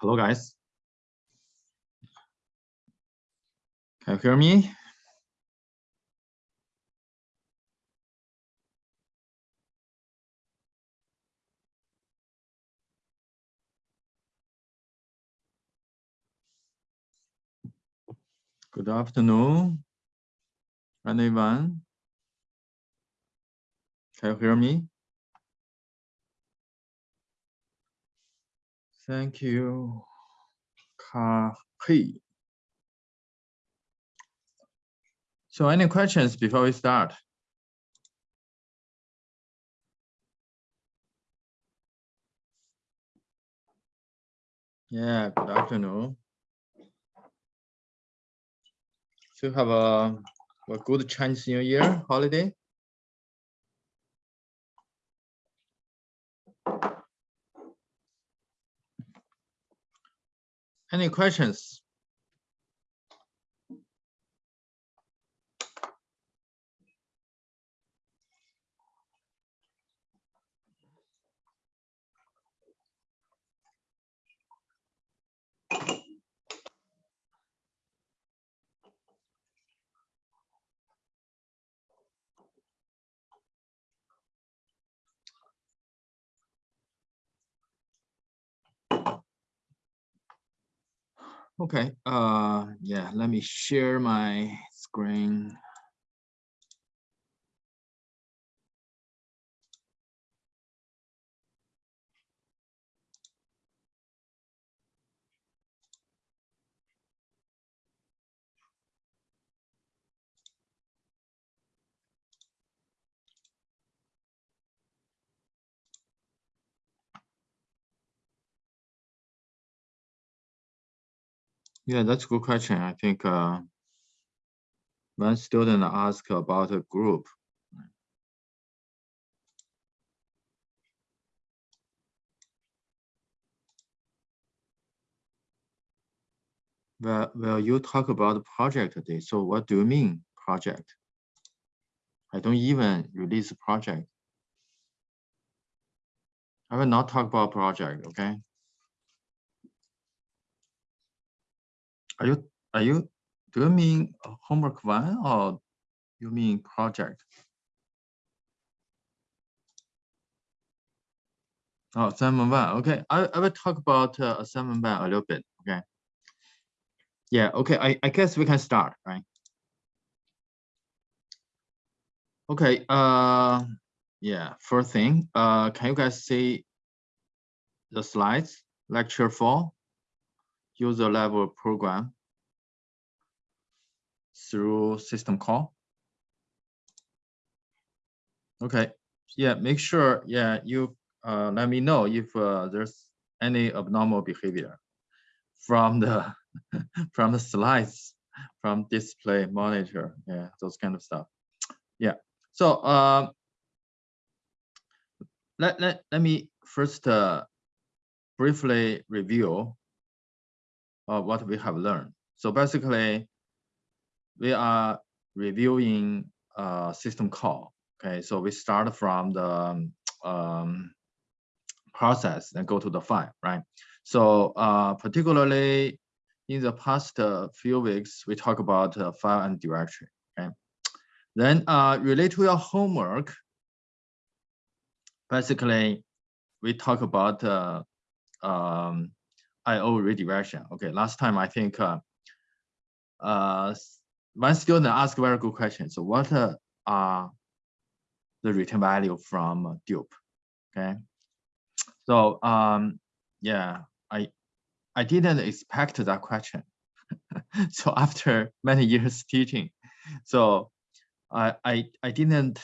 Hello, guys. Can you hear me? Good afternoon, anyone? Can you hear me? Thank you, Kahi. So any questions before we start? Yeah, good afternoon. So have a, a good Chinese New Year holiday? Any questions? Okay, uh, yeah, let me share my screen. Yeah, that's a good question. I think uh, one student asked about a group. Well, well, you talk about project today. So what do you mean project? I don't even release project. I will not talk about project, okay? Are you, are you, do you mean homework one or you mean project? Oh, assignment one, okay. I, I will talk about uh, assignment one a little bit, okay? Yeah, okay, I, I guess we can start, right? Okay, uh, yeah, first thing, uh, can you guys see the slides, lecture four? User level program through system call. Okay, yeah, make sure, yeah, you uh, let me know if uh, there's any abnormal behavior from the from the slides, from display monitor, yeah, those kind of stuff. Yeah, so uh, let, let, let me first uh, briefly review of what we have learned. So basically, we are reviewing a system call. Okay, so we start from the um, process and go to the file, right? So uh, particularly in the past uh, few weeks, we talk about uh, file and directory. Okay, then uh, related to your homework, basically we talk about uh, um, IO redirection. Okay, last time I think uh, uh, one student asked a very good question. So what uh, are the return value from dup? Okay, so um, yeah, I I didn't expect that question. so after many years teaching, so I I I didn't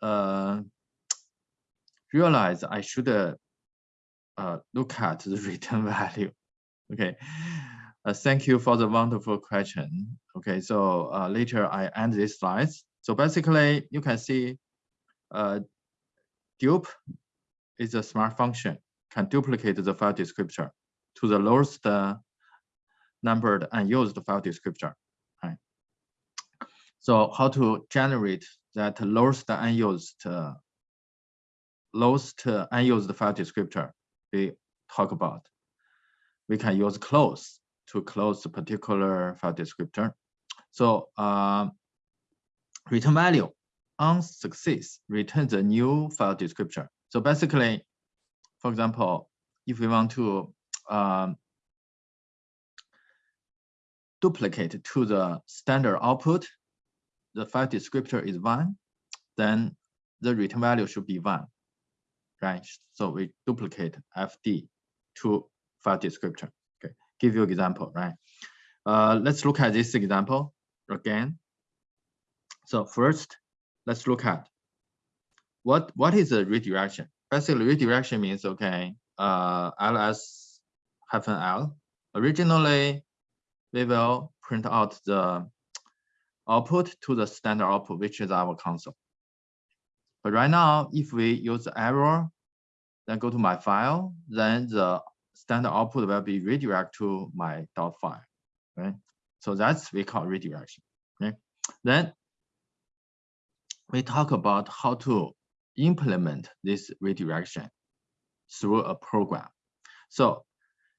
uh, realize I should uh, look at the return value Okay, uh, thank you for the wonderful question. Okay, so uh, later I end these slides. So basically, you can see uh, dup is a smart function, can duplicate the file descriptor to the lowest uh, numbered unused file descriptor. Right. So how to generate that lowest unused uh, lowest unused file descriptor we talk about. We can use close to close the particular file descriptor. So uh, return value on success returns a new file descriptor. So basically, for example, if we want to um, duplicate to the standard output, the file descriptor is one, then the return value should be one, right? So we duplicate FD to file descriptor. Okay, give you an example, right? Uh, let's look at this example again. So first, let's look at what what is a redirection. Basically, redirection means okay, uh, ls hyphen l. Originally, we will print out the output to the standard output, which is our console. But right now, if we use the error, then go to my file, then the standard output will be redirect to my dot file, right? So that's we call redirection, okay? Then we talk about how to implement this redirection through a program. So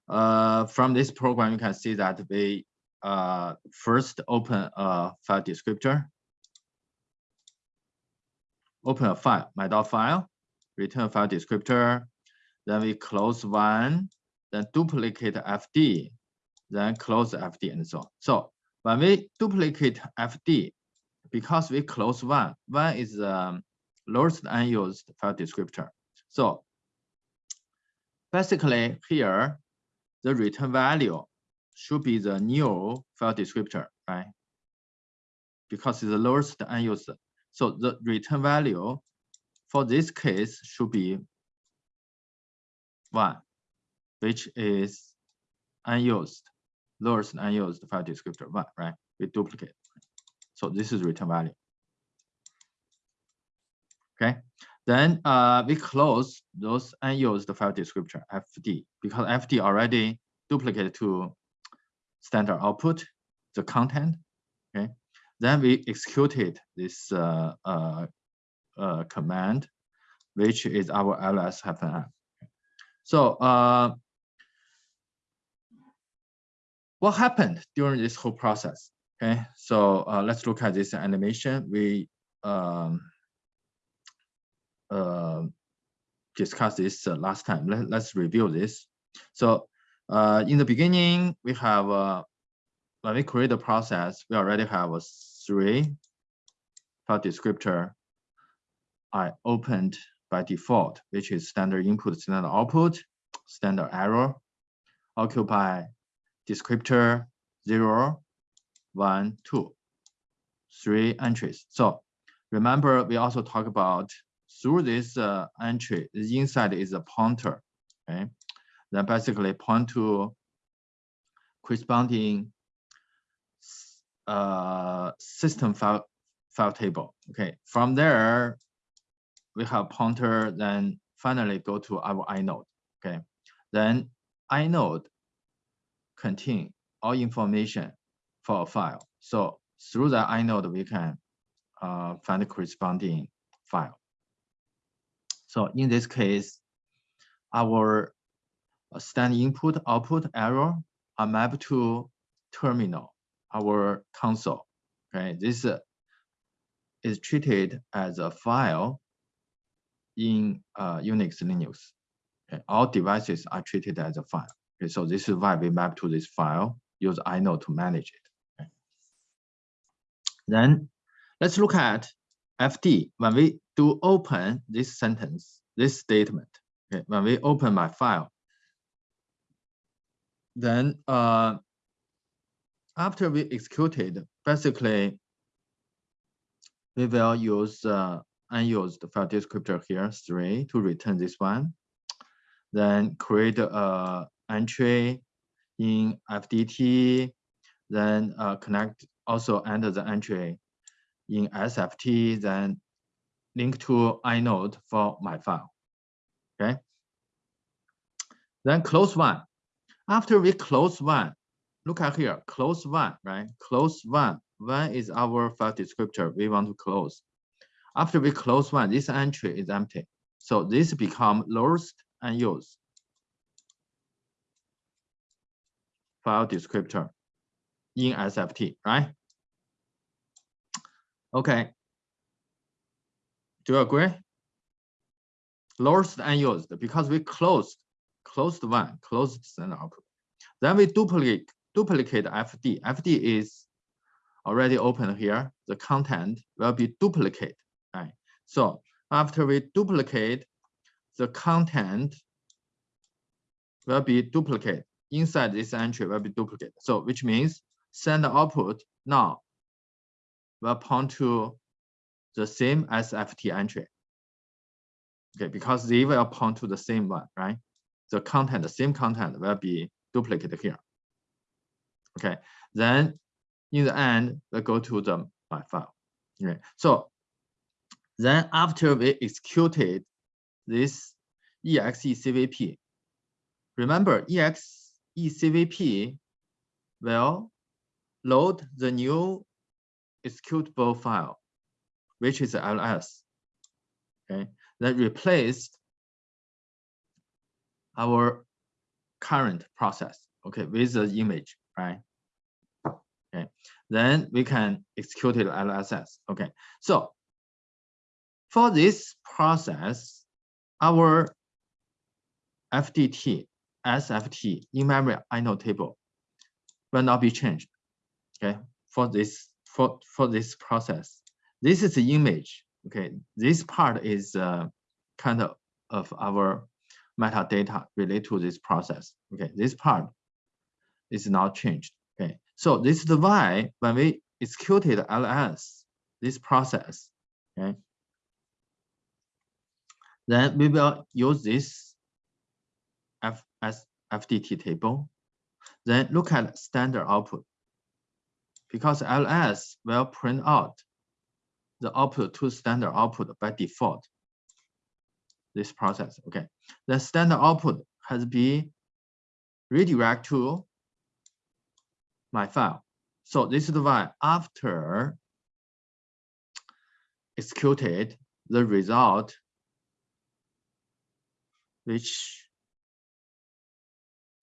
uh, from this program, you can see that we uh, first open a file descriptor, open a file, my dot file, return file descriptor, then we close one, then duplicate FD, then close FD and so on. So when we duplicate FD, because we close one, one is um, lowest unused file descriptor. So basically here, the return value should be the new file descriptor, right? Because it's the lowest unused. So the return value for this case should be one, which is unused, lowest unused file descriptor one, right? We duplicate. So this is return value. Okay, then uh, we close those unused file descriptor FD because FD already duplicated to standard output, the content. Okay, then we executed this uh, uh, uh, command, which is our ls hyphen So uh, what happened during this whole process? Okay, so uh, let's look at this animation. We um, uh, discussed this uh, last time. Let, let's review this. So uh, in the beginning, we have uh, when we create the process, we already have a three file descriptor I opened by default, which is standard input, standard output, standard error, occupy descriptor zero, one, two, three entries. So remember, we also talk about through this uh, entry, the inside is a pointer, okay? Then basically point to corresponding uh, system file, file table. Okay, from there, we have pointer, then finally go to our inode. Okay, then inode contain all information for a file. So through the inode, we can uh, find the corresponding file. So in this case, our stand input output error are mapped to terminal, our console. Okay, this uh, is treated as a file in uh, Unix Linux. Okay, all devices are treated as a file. Okay, so this is why we map to this file, use inode to manage it. Then let's look at FD. When we do open this sentence, this statement, okay, when we open my file, then uh, after we executed, basically, we will use uh, unused file descriptor here, three, to return this one. Then create a entry in FDT, then uh, connect also enter the entry in SFT, then link to inode for my file. Okay. Then close one. After we close one, look at here, close one, right? Close one. One is our file descriptor we want to close. After we close one, this entry is empty. So this become lost and used. File descriptor in SFT, right? Okay. Do you agree? Lost unused because we closed, closed one, closed send output. Then we duplicate, duplicate FD. FD is already open here. The content will be duplicate, right? So after we duplicate, the content will be duplicate inside this entry will be duplicate. So which means send output now will point to the same SFT entry. Okay, because they will point to the same one, right? The content, the same content will be duplicated here. Okay, then in the end, we go to the my file. Okay, so then after we executed this execvp, remember exe CVP will load the new executable file, which is ls. Okay, that replaced our current process. Okay, with the image, right? Okay, then we can execute it LSS. Okay, so for this process, our FDT, SFT in memory inode table will not be changed. Okay, for this for for this process, this is the image. Okay, this part is uh, kind of of our metadata related to this process. Okay, this part is not changed. Okay, so this is the why when we executed ls, this process, okay, then we will use this FS FDT table. Then look at standard output because ls will print out the output to standard output by default. This process, okay. The standard output has been redirect to my file. So this is why after executed the result, which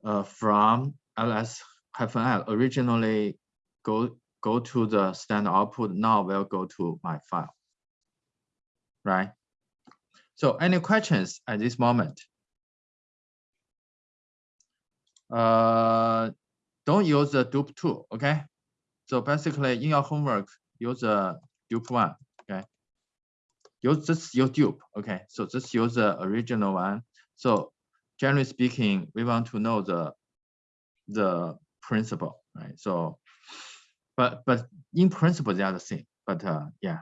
uh, from ls-l originally go go to the standard output now will go to my file right? So any questions at this moment? Uh don't use the dupe tool okay? So basically in your homework use the dup one okay? Use just use dup okay? So just use the original one. So generally speaking we want to know the the principle right? So but but in principle they are the same but uh yeah.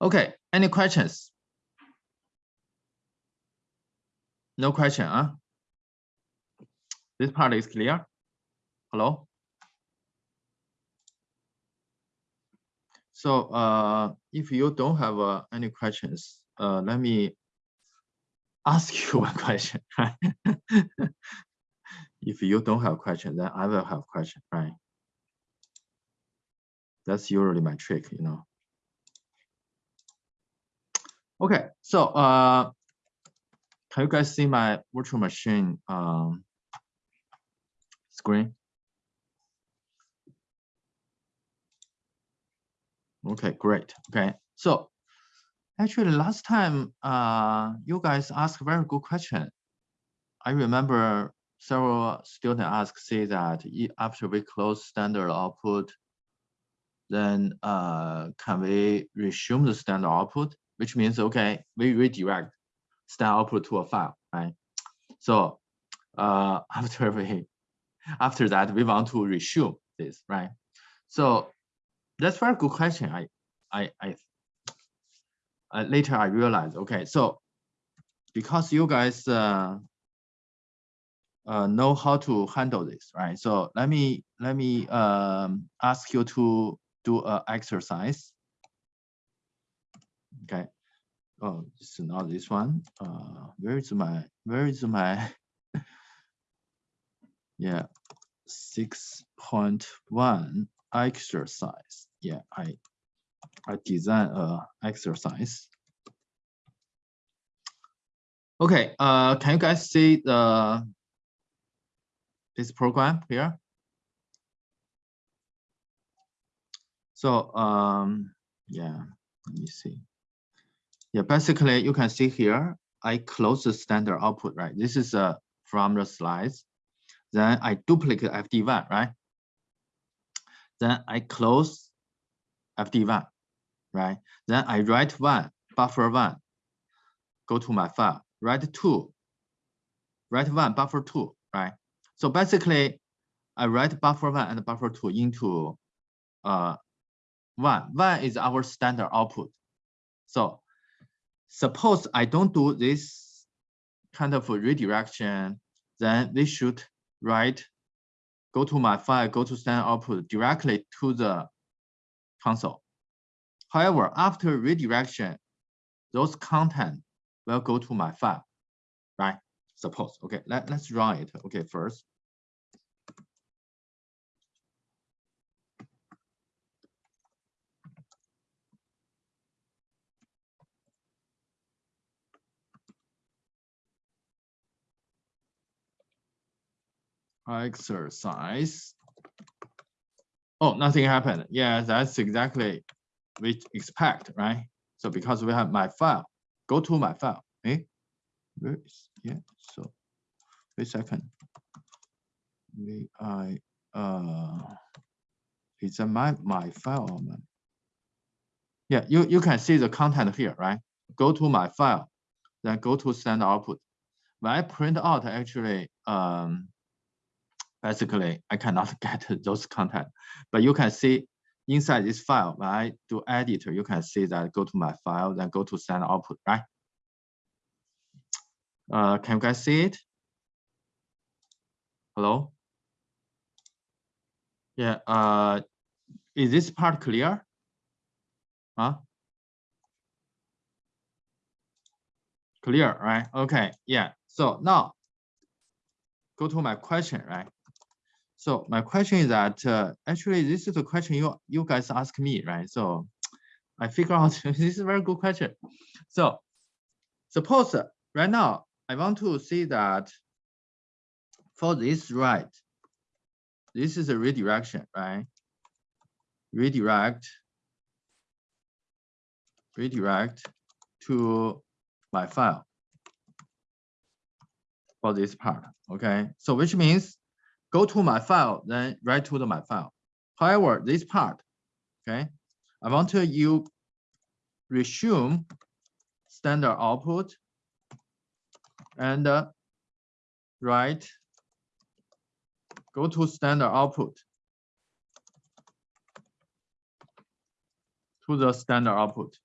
Okay any questions? No question huh? This part is clear? Hello? So uh if you don't have uh, any questions uh let me ask you one question right? if you don't have a question, then I will have a question, right? That's usually my trick, you know. Okay, so uh, can you guys see my virtual machine um, screen? Okay, great. Okay, so actually last time uh, you guys asked a very good question. I remember several students ask, say that after we close standard output, then uh, can we resume the standard output? Which means, okay, we redirect standard output to a file, right? So uh, after we, after that, we want to resume this, right? So that's very good question. I, I, I, I later I realized, okay, so because you guys uh, uh, know how to handle this, right? So let me let me um, ask you to do an exercise. Okay. Oh, it's not this one. Uh, where is my where is my yeah six point one exercise? Yeah, I I design a exercise. Okay, uh, can you guys see the this program here. So um, yeah, let me see. Yeah, basically you can see here, I close the standard output, right? This is uh, from the slides. Then I duplicate FD1, right? Then I close FD1, right? Then I write one, buffer one, go to my file, write two, write one, buffer two, right? So basically, I write buffer one and buffer two into uh, one. One is our standard output. So suppose I don't do this kind of redirection, then we should write, go to my file, go to standard output directly to the console. However, after redirection, those content will go to my file, right? Suppose, okay, let, let's run it, okay, first. exercise. Oh, nothing happened. Yeah, that's exactly we expect, right? So because we have my file, go to my file. Eh? Where is yeah? So wait a second. We I uh it's a my my file or my yeah, you, you can see the content here, right? Go to my file, then go to send output. When I print out actually um basically I cannot get those content, but you can see inside this file, when I do editor, you can see that go to my file, then go to send output, right? Uh, can you guys see it? Hello? Yeah, uh, is this part clear? Huh? Clear, right? Okay, yeah. So now go to my question, right? So my question is that uh, actually this is a question you you guys ask me, right? So I figure out this is a very good question. So suppose right now I want to see that for this right, this is a redirection, right? Redirect, redirect to my file for this part, okay? So which means go to my file, then write to the my file. However, this part, okay, I want to you resume standard output and uh, write, go to standard output to the standard output.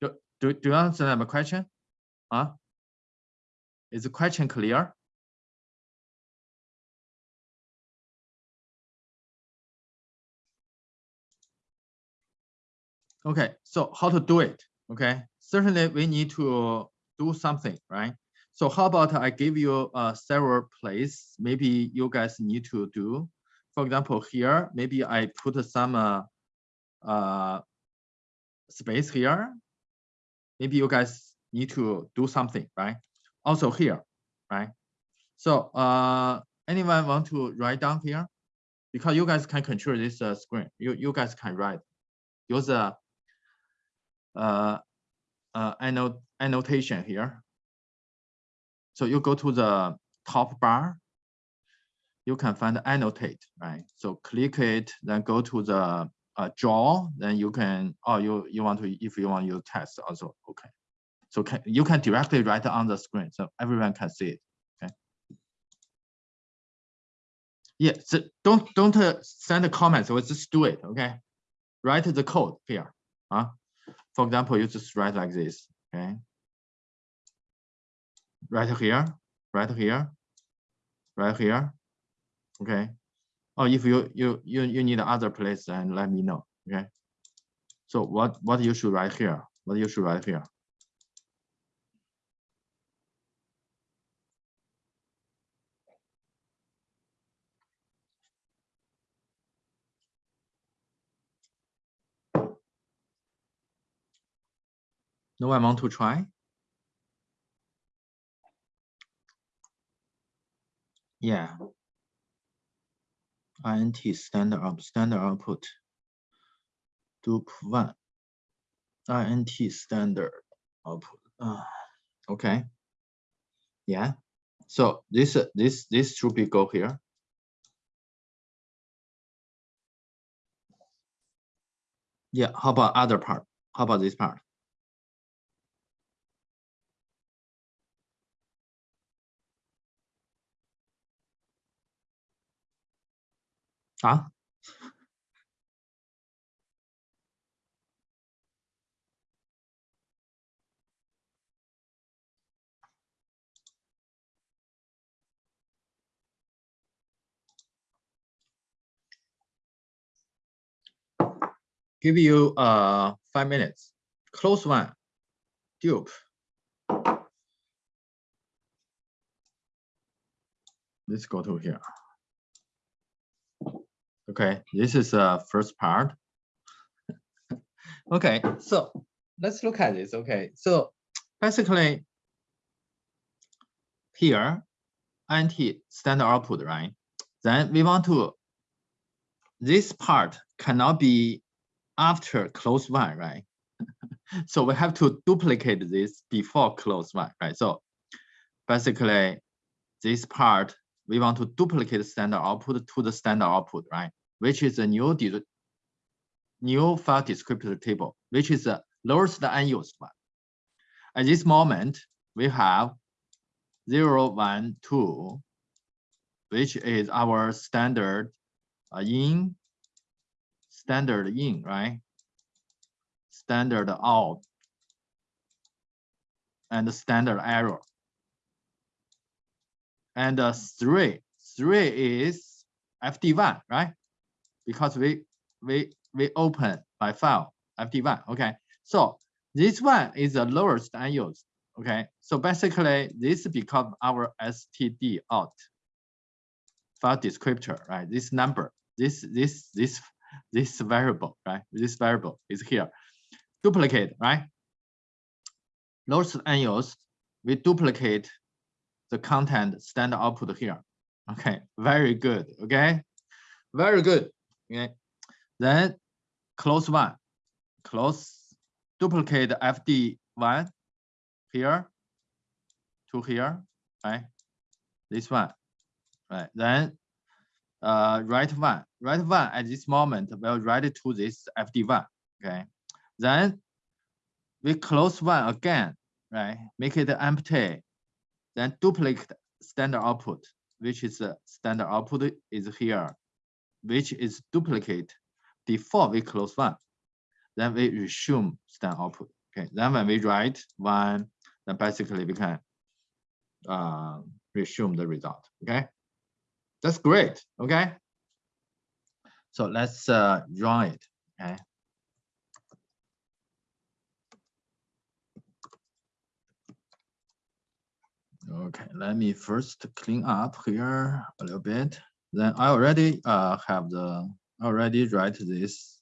Do, do, do you understand my question? Huh? Is the question clear? Okay, so how to do it? Okay, certainly we need to do something, right? So how about I give you uh, several places maybe you guys need to do. For example, here, maybe I put some uh, uh, space here. Maybe you guys need to do something, right? Also here, right? So uh, anyone want to write down here? Because you guys can control this uh, screen. You, you guys can write. Use a uh, uh, annot annotation here. So you go to the top bar. You can find annotate, right? So click it, then go to the uh, draw. Then you can, oh, you you want to if you want to use test also, okay. So can, you can directly write on the screen so everyone can see it. Okay. Yeah, so don't don't uh, send a comment. So just do it. Okay. Write the code here. Huh? For example, you just write like this. Okay. Right here, right here, right here. Okay. Or if you you you you need other place, then let me know. Okay. So what what you should write here? What you should write here? No one want to try? Yeah. INT standard up standard output. Dup one. INT standard output. Uh, okay. Yeah. So this this this should be go here. Yeah. How about other part? How about this part? Huh? Give you uh five minutes. Close one. Dup. Let's go to here. Okay, this is the uh, first part. okay, so let's look at this. Okay, so basically here, INT standard output, right? Then we want to, this part cannot be after close one, right? so we have to duplicate this before close one, right? So basically this part, we want to duplicate standard output to the standard output, right? Which is a new new file descriptor table, which is the lowest unused one. At this moment, we have 0, 1, 2, which is our standard uh, in, standard in, right? Standard out, and standard error. And uh, 3, 3 is FD1, right? Because we we we open by file fd1 okay? So this one is the lowest unused okay? So basically this become our std out. File descriptor right? This number this this this this variable right? This variable is here. Duplicate right? Lowest unused we duplicate the content standard output here okay? Very good okay? Very good okay then close one. Close duplicate fd1 here to here right? This one right? Then uh write one write one at this moment will write it to this fd1 okay? Then we close one again right? Make it empty. Then duplicate standard output which is standard output is here which is duplicate before we close one. Then we resume stand output. Okay, then when we write one, then basically we can uh, resume the result. Okay, that's great. Okay, so let's uh, run it. Okay. Okay, let me first clean up here a little bit then I already uh, have the already write this.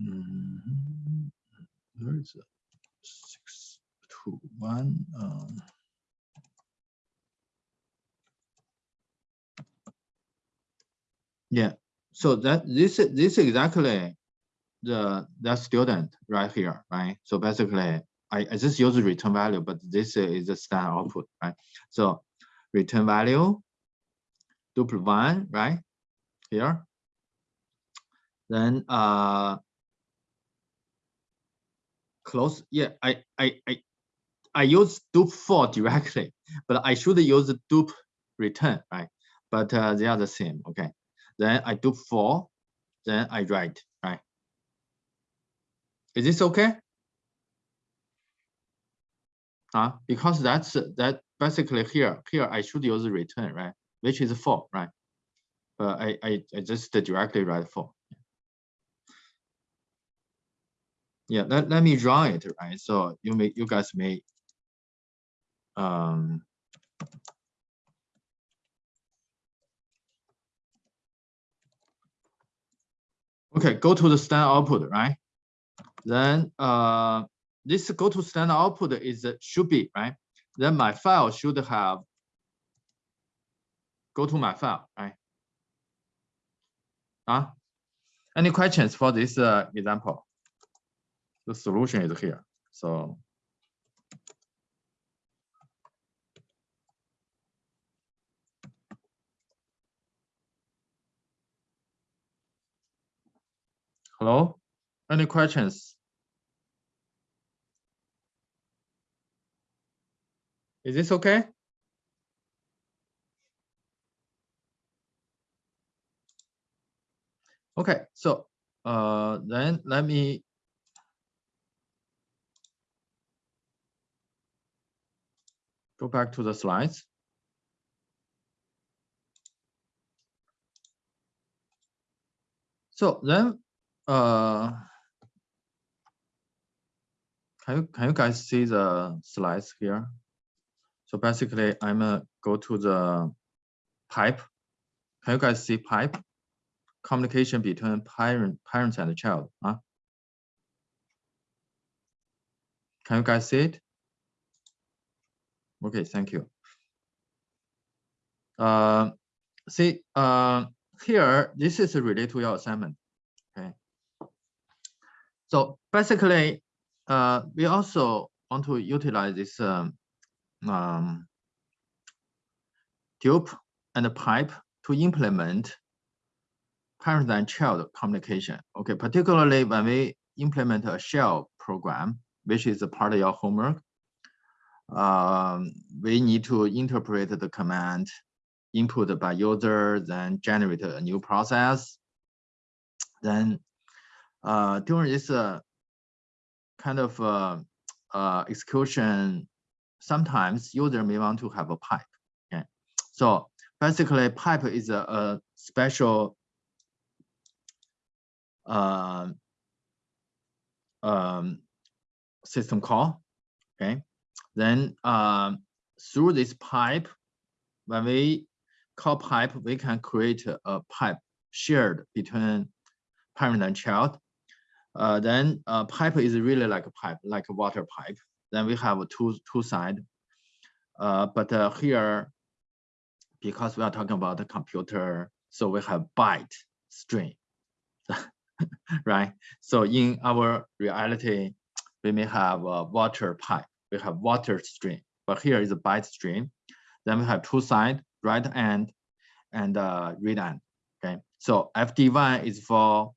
Mm -hmm. Where is it? Six two one. Um, yeah. So that this this exactly the the student right here, right? So basically, I, just use return value, but this is the standard output, right? So return value, duplicate one, right? Here. Then uh close. Yeah, I I I I use dup for directly, but I should use dup return, right? But uh, they are the same. Okay. Then I dup for, then I write, right? Is this okay? Uh, because that's that basically here here I should use return right? Which is four right? But I, I I just directly write four. Yeah let, let me draw it right? So you may you guys may um okay go to the standard output right? Then uh this go to standard output is should be right then my file should have go to my file, right? Uh, any questions for this uh, example? The solution is here. So Hello? Any questions? Is this okay? Okay, so uh, then let me go back to the slides. So then, uh, can you can you guys see the slides here? So basically, I'm gonna go to the pipe. Can you guys see pipe? Communication between parent, parents and the child. Huh? Can you guys see it? Okay, thank you. Uh, see, uh, here, this is related to your assignment. Okay. So basically, uh, we also want to utilize this um, um, tube and pipe to implement parent and child communication. Okay, particularly when we implement a shell program, which is a part of your homework, um, we need to interpret the command input by user, then generate a new process. Then uh, during this uh, kind of uh, uh, execution sometimes user may want to have a pipe. Okay, so basically pipe is a, a special uh, um, system call. Okay, then uh, through this pipe, when we call pipe, we can create a pipe shared between parent and child. Uh, then uh, pipe is really like a pipe, like a water pipe. Then we have two two side. Uh, but uh, here, because we are talking about the computer, so we have byte string, right? So in our reality, we may have a water pipe. We have water stream, but here is a byte stream. Then we have two side, right end and uh, read end. Okay, so FD1 is for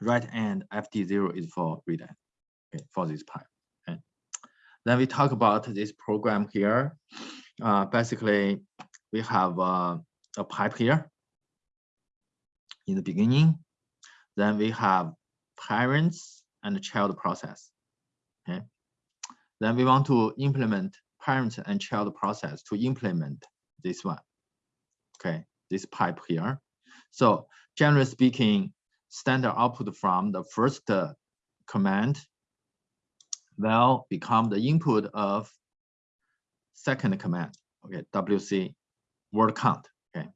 right end, FD0 is for read end. Okay, for this pipe. Then we talk about this program here. Uh, basically, we have uh, a pipe here in the beginning. Then we have parents and child process. Okay. Then we want to implement parent and child process to implement this one. Okay, this pipe here. So generally speaking, standard output from the first uh, command will become the input of second command, okay, WC word count, okay.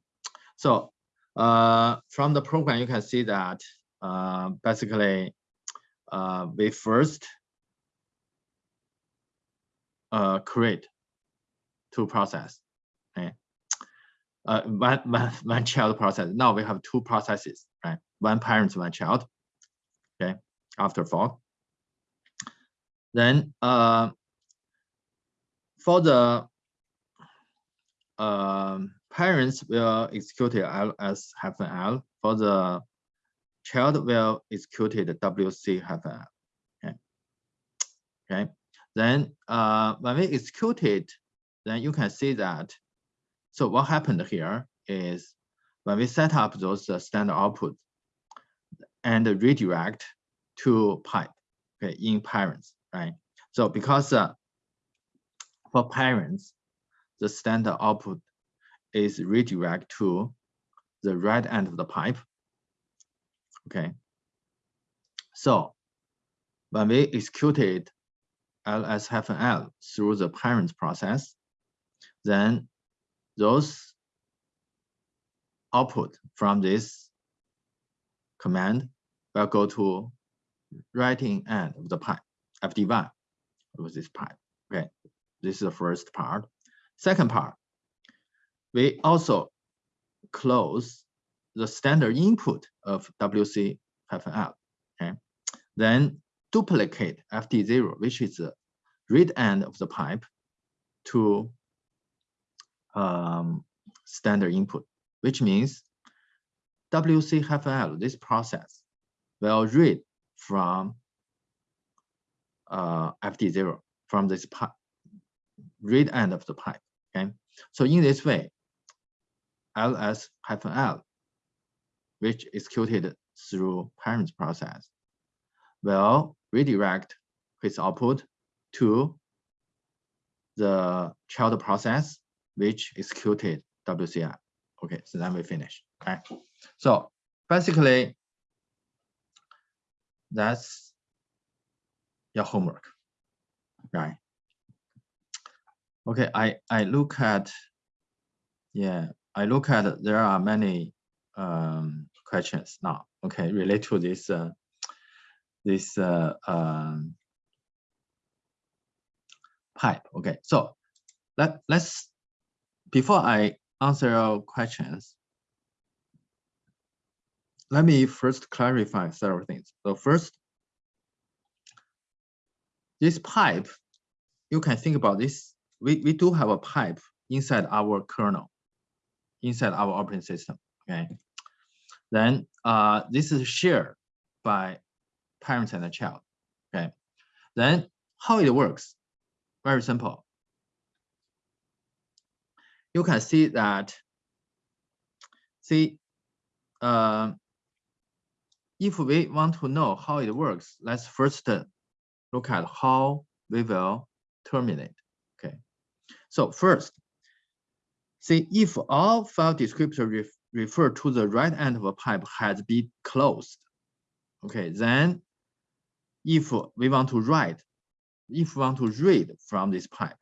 So uh, from the program, you can see that uh, basically uh, we first uh, create two process, okay. Uh, one, one, one child process. Now we have two processes, right? One parent, one child, okay, after fork. Then uh, for the uh, parents will execute ls hyphen L. For the child will execute WC hyphen L. Okay. Okay. Then uh, when we execute it, then you can see that. So what happened here is when we set up those uh, standard output and redirect to pipe okay, in parents right? So because uh, for parents, the standard output is redirect to the right end of the pipe. Okay. So when we executed ls-l through the parent process, then those output from this command will go to writing end of the pipe. FD1 with this pipe. Okay. This is the first part. Second part, we also close the standard input of WC hyphen L. Okay, then duplicate FD0, which is the read end of the pipe, to um, standard input, which means WC hyphen L, this process will read from uh, FD0 from this pipe, read end of the pipe. Okay, so in this way, ls hyphen l, which executed through parent process, will redirect its output to the child process, which executed WCI. Okay, so then we finish. Okay, so basically, that's your homework, right? Okay, I I look at, yeah, I look at there are many um, questions now. Okay, relate to this uh, this uh, um, pipe. Okay, so let let's before I answer your questions, let me first clarify several things. So first, this pipe, you can think about this. We, we do have a pipe inside our kernel, inside our operating system, okay? Then uh, this is shared by parents and a child, okay? Then how it works, very simple. You can see that, see, uh, if we want to know how it works, let's first look at how we will terminate. Okay. So first, see if all file descriptor ref refer to the right end of a pipe has been closed. Okay, then if we want to write, if we want to read from this pipe,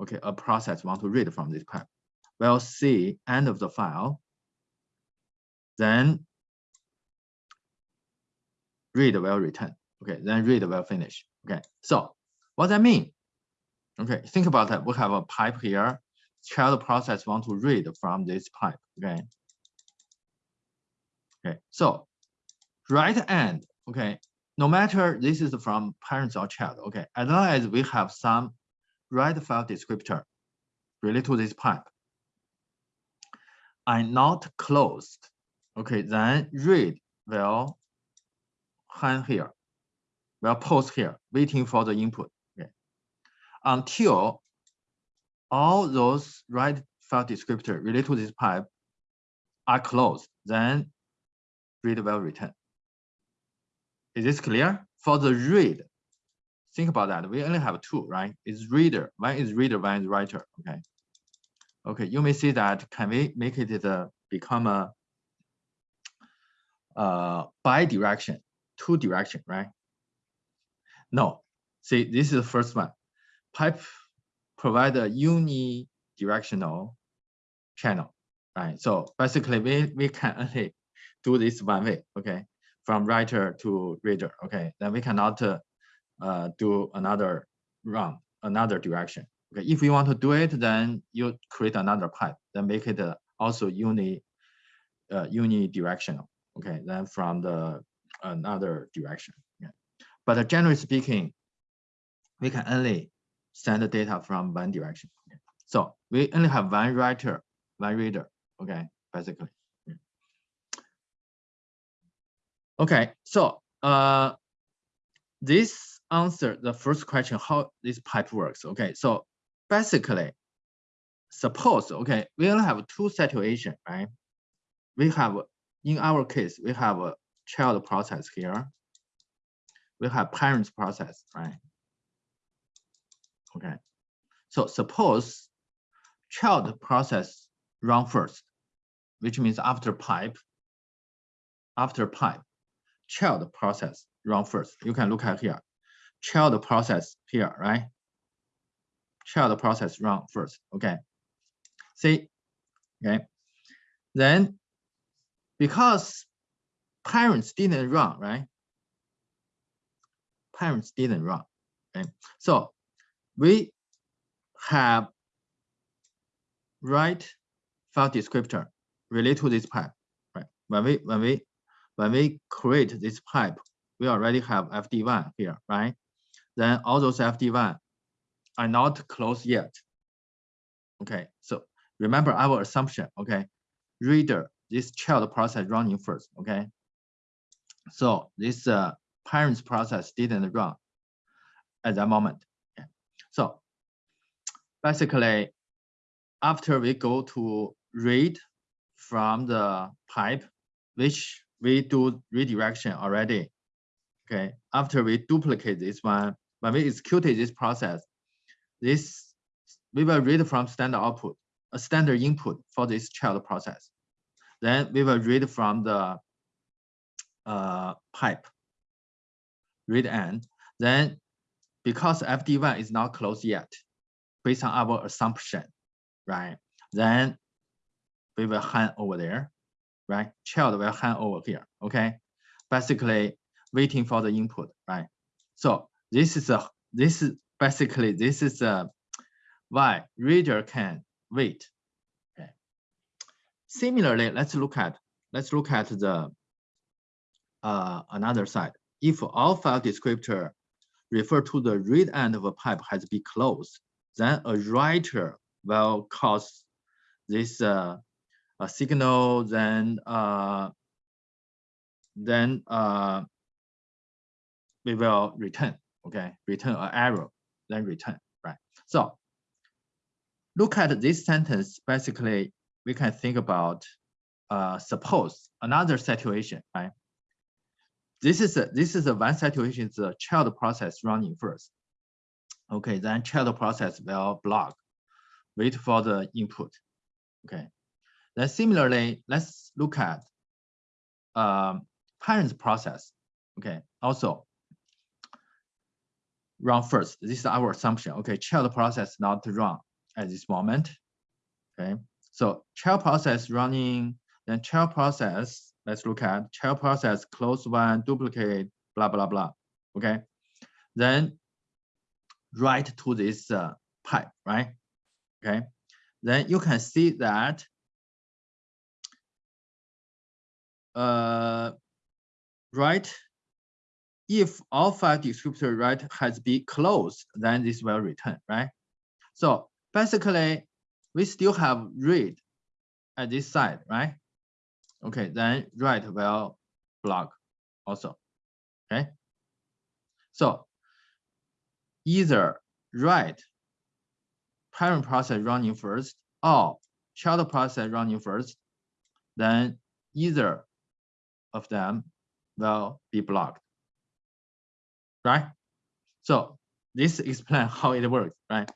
okay, a process want to read from this pipe, we'll see end of the file. Then read will return. Okay, then read will finish. Okay, so what that mean? Okay, think about that. We have a pipe here. Child process want to read from this pipe. Okay. Okay, so right end. Okay, no matter this is from parents or child. Okay, as long as we have some write file descriptor related to this pipe are not closed. Okay, then read will hang here, will pause here, waiting for the input. Okay. Until all those write file descriptor related to this pipe are closed, then read will return. Is this clear? For the read, think about that. We only have two, right? It's reader. One is reader, one is writer. Okay. Okay, you may see that. Can we make it the become a uh, bi-direction two direction, right? No, see, this is the first one. Pipe provide a unidirectional channel, right? So basically, we, we can only do this one way, okay? From writer to reader, okay? Then we cannot uh, uh, do another run, another direction. Okay, if you want to do it, then you create another pipe, then make it uh, also uni, uh, unidirectional. Okay, then from the another direction. But generally speaking, we can only send the data from one direction. So we only have one writer, one reader, okay, basically. Okay, so uh, this answer the first question, how this pipe works. Okay, so basically, suppose, okay, we only have two situations, right? We have, in our case, we have a child process here. We have parents process, right? Okay. So suppose child process run first, which means after pipe, after pipe, child process run first. You can look at here, child process here, right? Child process run first, okay. See, okay. Then because parents didn't run, right? Parents didn't run, okay? So we have write file descriptor related to this pipe, right? When we when we when we create this pipe, we already have FD1 here, right? Then all those FD1 are not closed yet. Okay, so remember our assumption, okay? Reader, this child process running first, okay? So this uh, parents process didn't run at that moment. So basically, after we go to read from the pipe, which we do redirection already. Okay, after we duplicate this one, when we executed this process, this we will read from standard output, a standard input for this child process. Then we will read from the uh, pipe, read end. Then because FD1 is not closed yet, based on our assumption, right? Then we will hand over there, right? Child will hand over here, okay? Basically waiting for the input, right? So this is a this is basically this is a why reader can wait. Okay. Similarly, let's look at let's look at the uh, another side. If all file descriptor refer to the read end of a pipe has been closed, then a writer will cause this uh, a signal, then uh, then uh, we will return, okay, return an error, then return, right? So look at this sentence, basically, we can think about, uh, suppose another situation, right? This is a, this is a one situation, the child process running first. Okay, then child process will block, wait for the input. Okay, then similarly, let's look at um, parents process. Okay, also run first. This is our assumption. Okay, child process not run at this moment. Okay, so child process running, then child process, let's look at child process, close one, duplicate, blah, blah, blah. Okay, then write to this uh, pipe, right? Okay, then you can see that uh, right? If all file descriptor right has been closed, then this will return, right? So basically, we still have read at this side, right? Okay, then write will block also, okay? So either write parent process running first or child process running first, then either of them will be blocked, right? So this explains how it works, right?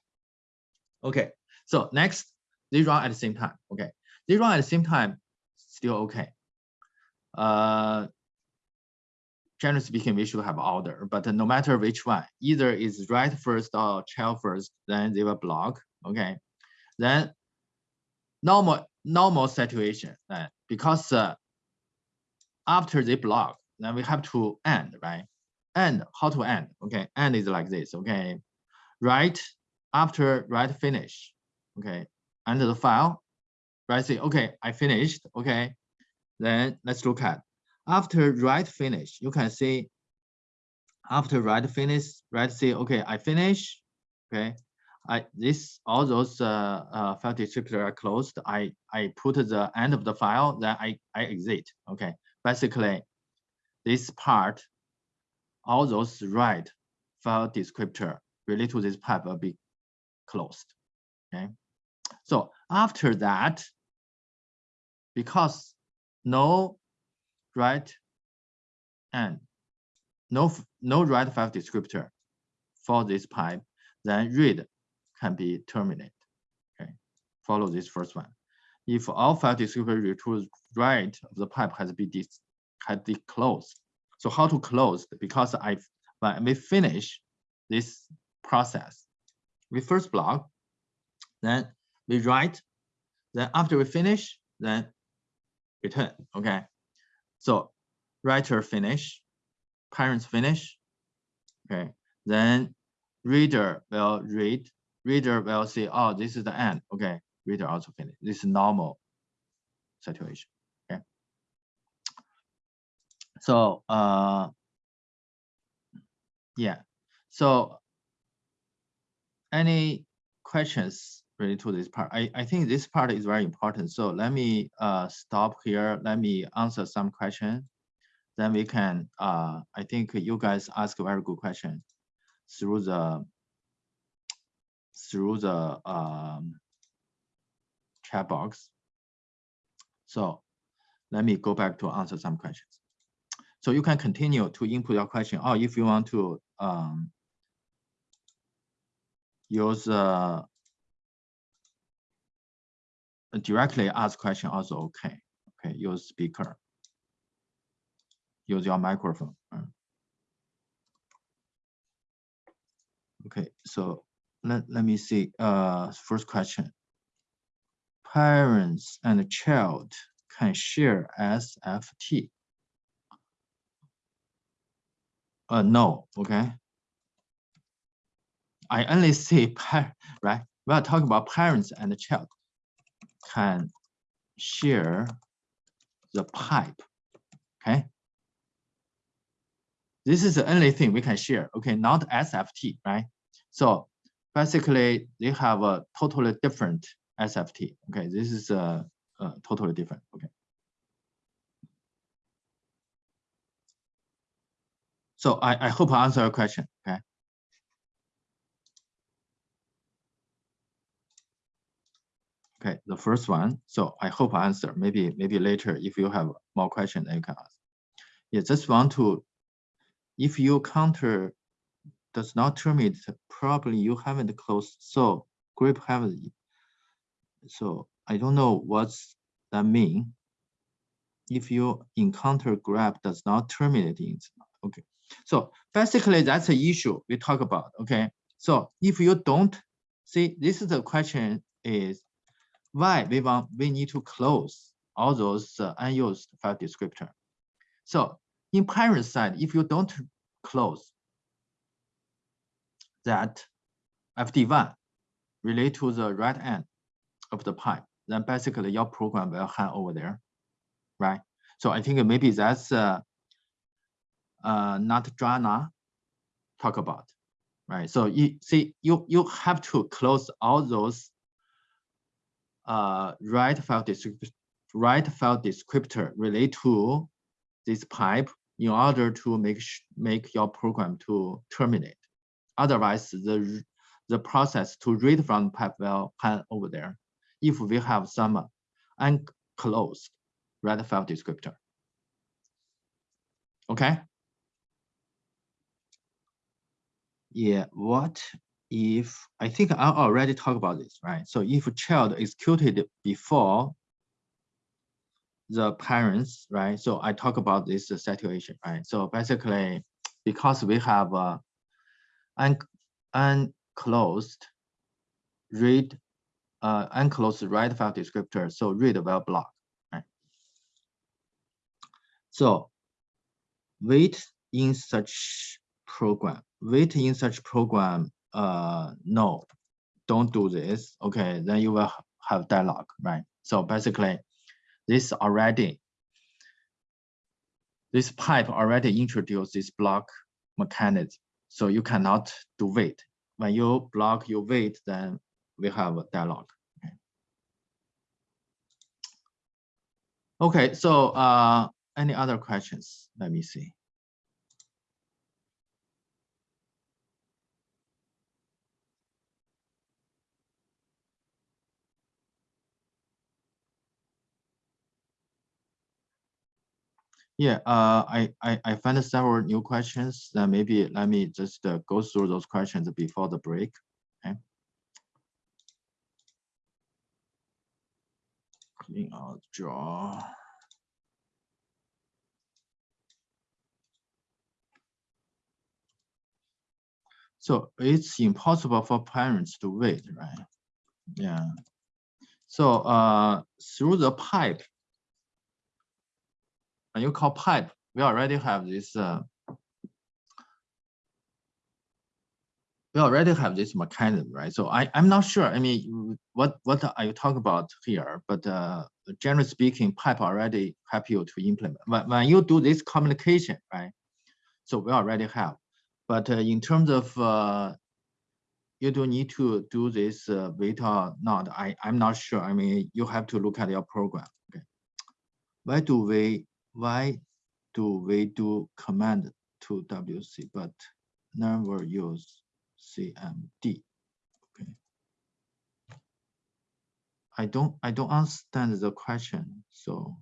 Okay, so next, they run at the same time, okay? They run at the same time, still okay. Uh, generally speaking, we should have order, but no matter which one, either is write first or child first, then they will block, okay? Then normal normal situation, uh, because uh, after they block, then we have to end, right? End, how to end? Okay, end is like this, okay? Right after write finish, okay? Enter the file, right? Say, okay, I finished, okay? Then let's look at after write finish, you can see after write finish, write say, okay, I finish, okay? I this all those uh, uh, file descriptor are closed. I I put the end of the file, then I I exit. Okay, basically this part, all those write file descriptor related to this pipe will be closed. Okay. So after that, because no write and no no write file descriptor for this pipe, then read can be terminated. Okay, follow this first one if all file descriptor returns right of the pipe has been dis has been closed. So how to close? Because I when we finish this process, we first block, then we write, then after we finish, then return. Okay. So writer finish, parents finish. Okay. Then reader will read, reader will say, oh, this is the end. Okay, reader also finish. This is normal situation. Okay. So uh yeah. So any questions related to this part? I, I think this part is very important. So let me uh stop here. Let me answer some questions. Then we can uh I think you guys ask a very good question through the through the um, chat box. So let me go back to answer some questions. So you can continue to input your question, or if you want to um, use uh, directly ask question also okay. Okay, use speaker. Use your microphone. Okay, so let, let me see. Uh, first question. Parents and child can share SFT. Uh, no, okay. I only say par right. We are talking about parents and child can share the pipe. Okay. This is the only thing we can share. Okay, not SFT, right? So basically they have a totally different SFT. Okay, this is a, a totally different. Okay. So I, I hope I answer your question. Okay. Okay, the first one. So I hope I answer. Maybe maybe later if you have more questions, you can ask. Yeah, just want to, if you counter does not terminate, probably you haven't closed. So grep haven't. So I don't know what's that mean. If you encounter grep does not terminate it. Okay. So basically that's the issue we talk about. Okay. So if you don't see, this is the question is why we want we need to close all those uh, unused file descriptor. So in parent side, if you don't close, that FD1 relate to the right end of the pipe, then basically your program will hang over there, right? So I think maybe that's uh, uh, not Jana talk about, right? So you see, you you have to close all those uh, write file descriptor, write file descriptor relate to this pipe in order to make make your program to terminate. Otherwise, the, the process to read from pipe will hang over there if we have some unclosed write file descriptor. Okay? Yeah, what if, I think I already talked about this, right? So if child executed before the parents, right? So I talk about this situation, right? So basically, because we have a un unclosed read uh, unclosed write file descriptor. So read will block. Right? So wait in such program. Wait in such program. Uh, no, don't do this. Okay, then you will have deadlock, right? So basically, this already this pipe already introduced this block mechanism so you cannot do wait. When you block your wait, then we have a deadlock. Okay, okay so uh, any other questions? Let me see. Yeah, uh, I, I, I found several new questions. Then maybe let me just uh, go through those questions before the break. Okay. Clean out draw. So it's impossible for parents to wait, right? Yeah. So uh, through the pipe, you call pipe, we already have this uh, we already have this mechanism, right? So I, I'm not sure. I mean, what what are you talking about here? But uh, generally speaking, pipe already help you to implement. But when you do this communication, right? So we already have. But uh, in terms of uh, you do need to do this uh, or not, I, I'm not sure. I mean, you have to look at your program. Okay. Why do we why do we do command to WC but never use CMD. Okay. I don't I don't understand the question. So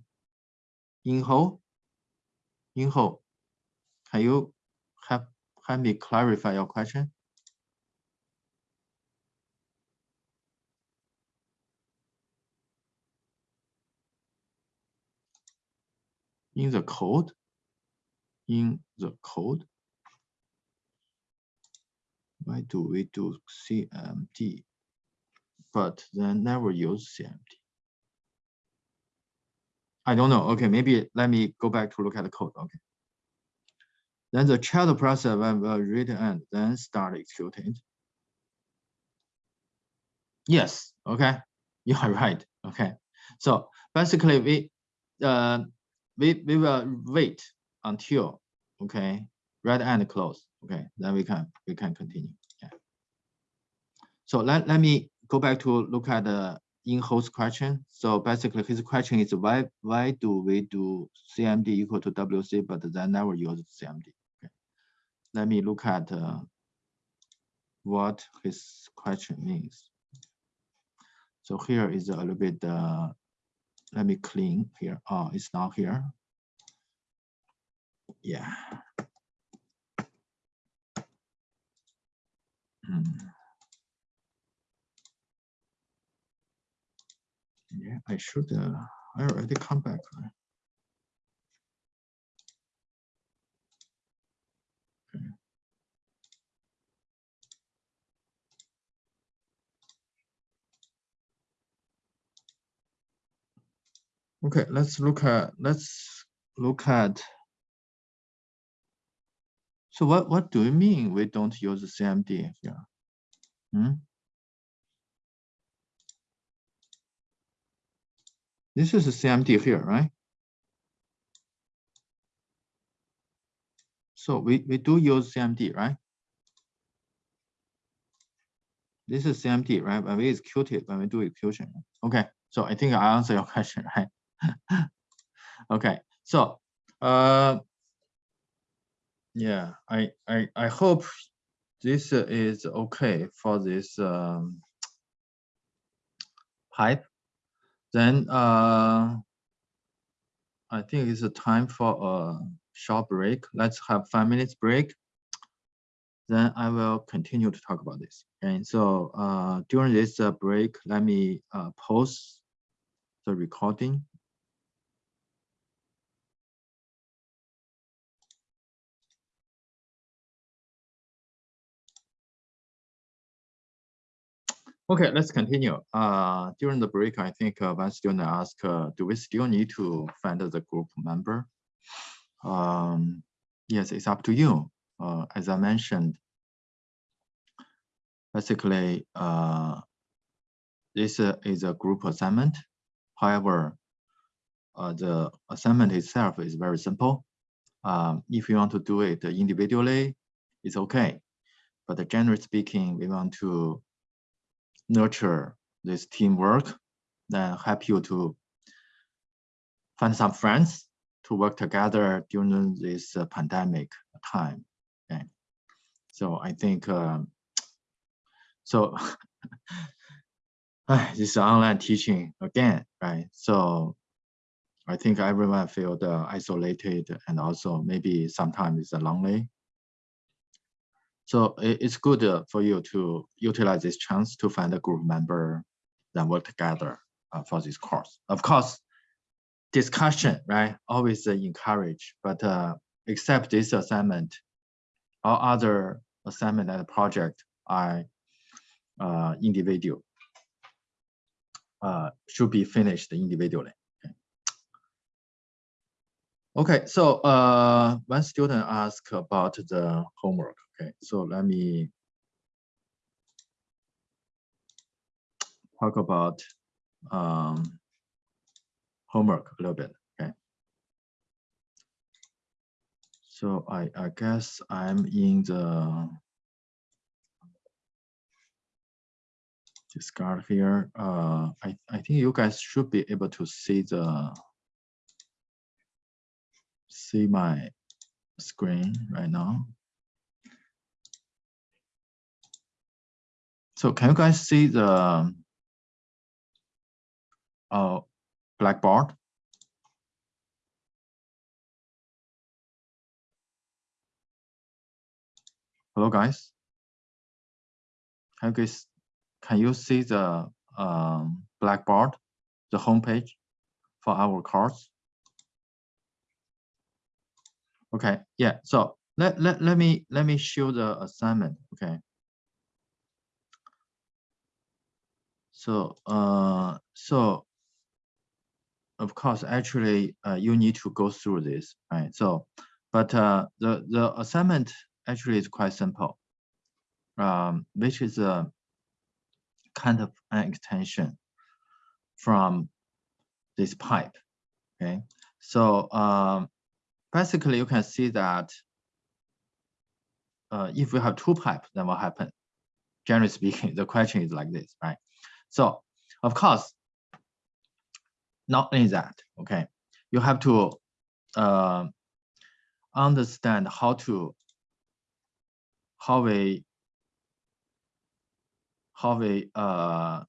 Inho, Inho, can you have have me clarify your question? In the code, in the code, why do we do CMD, but then never use CMD? I don't know. Okay, maybe let me go back to look at the code. Okay. Then the child process will read and then start executing. Yes. Okay. You are right. Okay. So basically, we uh, we we will wait until okay red and close okay then we can we can continue yeah. So let, let me go back to look at the Inho's question. So basically his question is why why do we do cmd equal to wc but then never use cmd okay? Let me look at uh, what his question means so here is a little bit uh, let me clean here oh it's not here yeah Hmm. Yeah, I should. Uh, I already come back. Right? Okay, let's look at let's look at. So what what do you mean we don't use CMD here? Hmm? This is a CMD here, right? So we, we do use CMD, right? This is CMD, right? When we execute it, when we do execution. Okay, so I think I answer your question, right? okay, so uh, yeah, I, I, I hope this is okay for this um, pipe. Then uh, I think it's time for a short break. Let's have five minutes break. Then I will continue to talk about this. And so uh, during this uh, break, let me uh, pause the recording Okay, let's continue. Uh, during the break, I think uh, one student asked, uh, do we still need to find the group member? Um, yes, it's up to you. Uh, as I mentioned, basically, uh, this uh, is a group assignment. However, the assignment itself is very simple. Um, if you want to do it individually, it's okay. But generally speaking, we want to nurture this teamwork, then help you to find some friends to work together during this uh, pandemic time. Okay. So I think, um, so this is online teaching again, right? So I think everyone feel isolated and also maybe sometimes it's lonely so it's good uh, for you to utilize this chance to find a group member that work together uh, for this course. Of course, discussion, right, always uh, encourage, but except this assignment, all other assignment and project are uh, individual, uh, should be finished individually. Okay, so uh, one student asked about the homework. Okay, so let me talk about um, homework a little bit. Okay. So I, I guess I'm in the discard here. Uh, I, I think you guys should be able to see the see my screen right now. So can you guys see the uh, blackboard? Hello, guys. Can you guys can you see the um, blackboard, the homepage for our course? Okay, yeah. So let let let me let me show the assignment. Okay. So uh so of course actually uh, you need to go through this right so but uh the the assignment actually is quite simple um which is a kind of an extension from this pipe. Okay, so um, basically you can see that uh, if we have two pipes, then what happens? Generally speaking, the question is like this, right? So of course, not only that, okay, you have to uh, understand how to how we how we uh,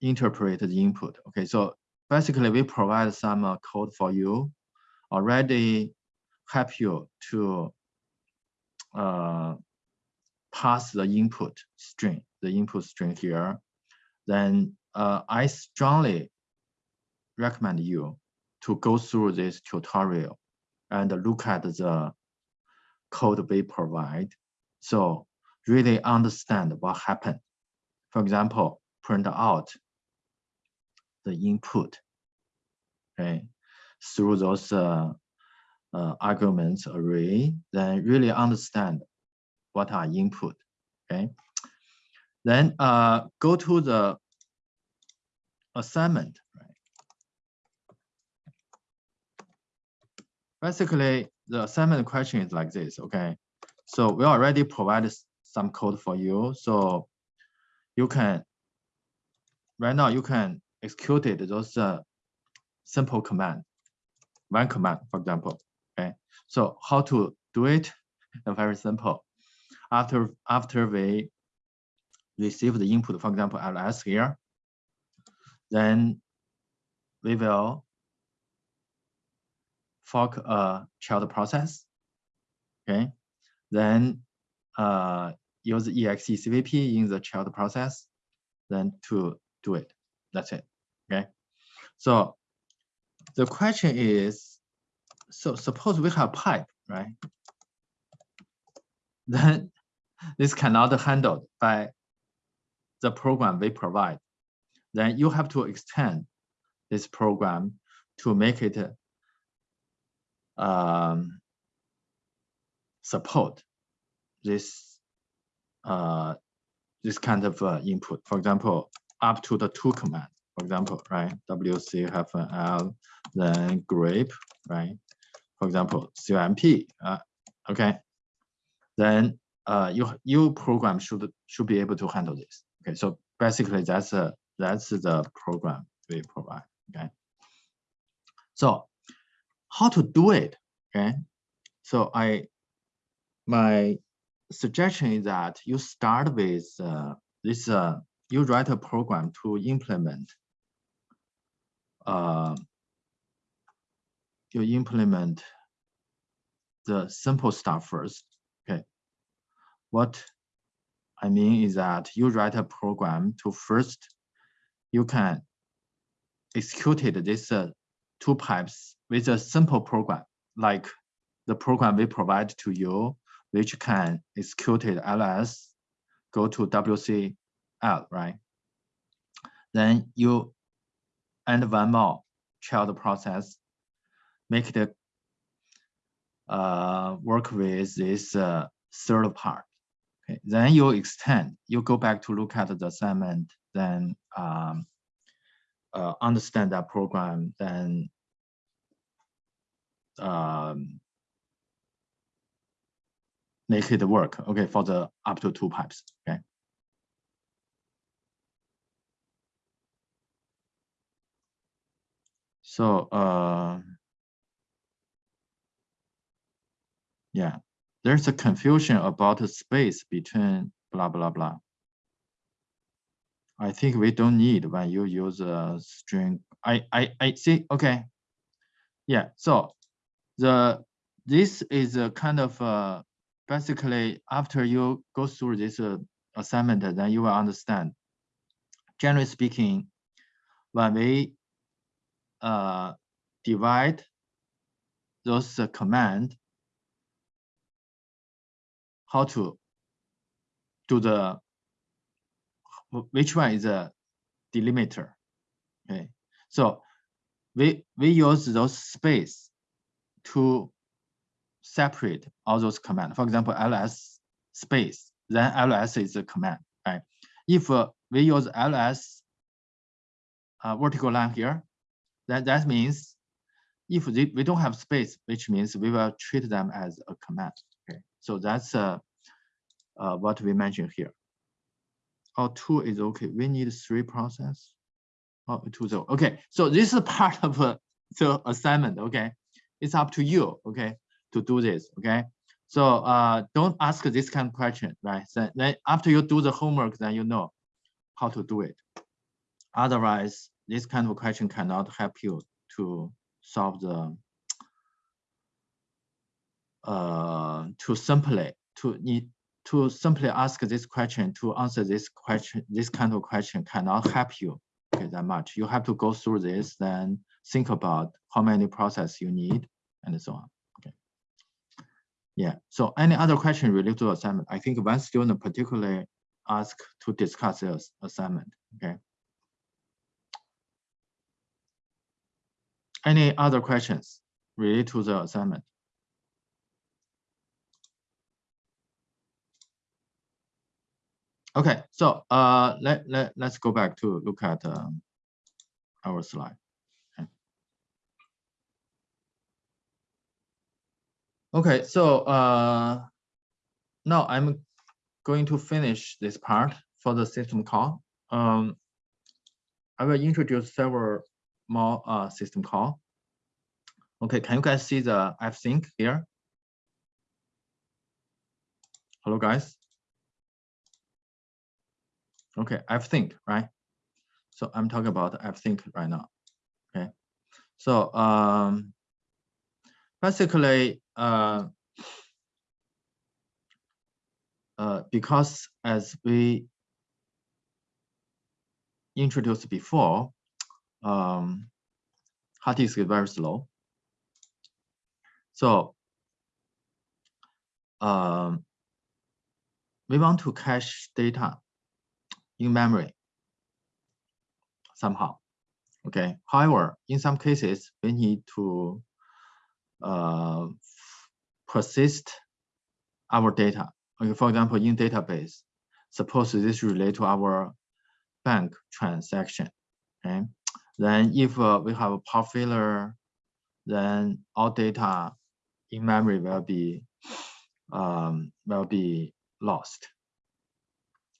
interpret the input. Okay, so basically we provide some uh, code for you, already help you to uh, pass the input string, the input string here. Then uh, I strongly recommend you to go through this tutorial and look at the code we provide. So really understand what happened. For example, print out the input okay, through those uh, uh, arguments array, then really understand what are input. Okay, then uh, go to the assignment. Right? Basically, the assignment question is like this. Okay, so we already provided some code for you. So you can, right now you can execute it, those uh, simple command, one command, for example. Okay. So how to do it? Very simple. After after we receive the input, for example, ls here, then we will fork a child process. Okay. Then uh, use execvp in the child process, then to do it. That's it. Okay. So the question is, so suppose we have pipe, right? Then this cannot handled by the program we provide. Then you have to extend this program to make it um, support this uh, this kind of uh, input. For example, up to the two command. For example, right? WC have L, then grep, right? For example, CMP. Uh, okay. Then uh, you you program should should be able to handle this. Okay. So basically, that's a that's the program we provide. Okay. So how to do it? Okay. So I my suggestion is that you start with uh, this, uh, you write a program to implement, uh, you implement the simple stuff first, okay? What I mean is that you write a program to first, you can execute this uh, two pipes with a simple program, like the program we provide to you which can execute ls, go to WCL, right? Then you add one more child process, make it uh, work with this uh, third part. Okay. Then you extend, you go back to look at the assignment, then um, uh, understand that program, then um, make it work, okay, for the up to two pipes, okay. So, uh, yeah, there's a confusion about the space between blah, blah, blah. I think we don't need when you use a string. I, I, I see, okay. Yeah, so the this is a kind of uh, basically after you go through this uh, assignment, then you will understand. Generally speaking, when we uh, divide those uh, command, how to do the which one is a delimiter okay? So we we use those space to separate all those commands for example ls space then ls is a command right? If uh, we use ls uh, vertical line here then that means if they, we don't have space which means we will treat them as a command so that's uh, uh what we mentioned here or two is okay. We need three process. Oh, two zero. Okay, so this is part of uh, the assignment. Okay, it's up to you. Okay, to do this. Okay, so uh, don't ask this kind of question, right? So then after you do the homework, then you know how to do it. Otherwise, this kind of question cannot help you to solve the uh, to simply to need to simply ask this question, to answer this question, this kind of question cannot help you okay, that much. You have to go through this, then think about how many process you need and so on. Okay. Yeah. So any other question related to assignment? I think one student particularly asked to discuss this assignment. Okay. Any other questions related to the assignment? Okay, so uh, let, let, let's go back to look at um, our slide. Okay. so uh, now I'm going to finish this part for the system call. Um, I will introduce several more uh, system call. Okay, can you guys see the fsync here? Hello, guys. Okay, fsync, right? So I'm talking about fsync right now. Okay, so um, basically, uh, uh, because as we introduced before, um, hard disk is very slow. So um, we want to cache data in memory somehow. Okay. However, in some cases, we need to uh, persist our data. Okay, for example, in database, suppose this relate to our bank transaction. Okay. Then if uh, we have a power failure, then all data in memory will be um, will be lost.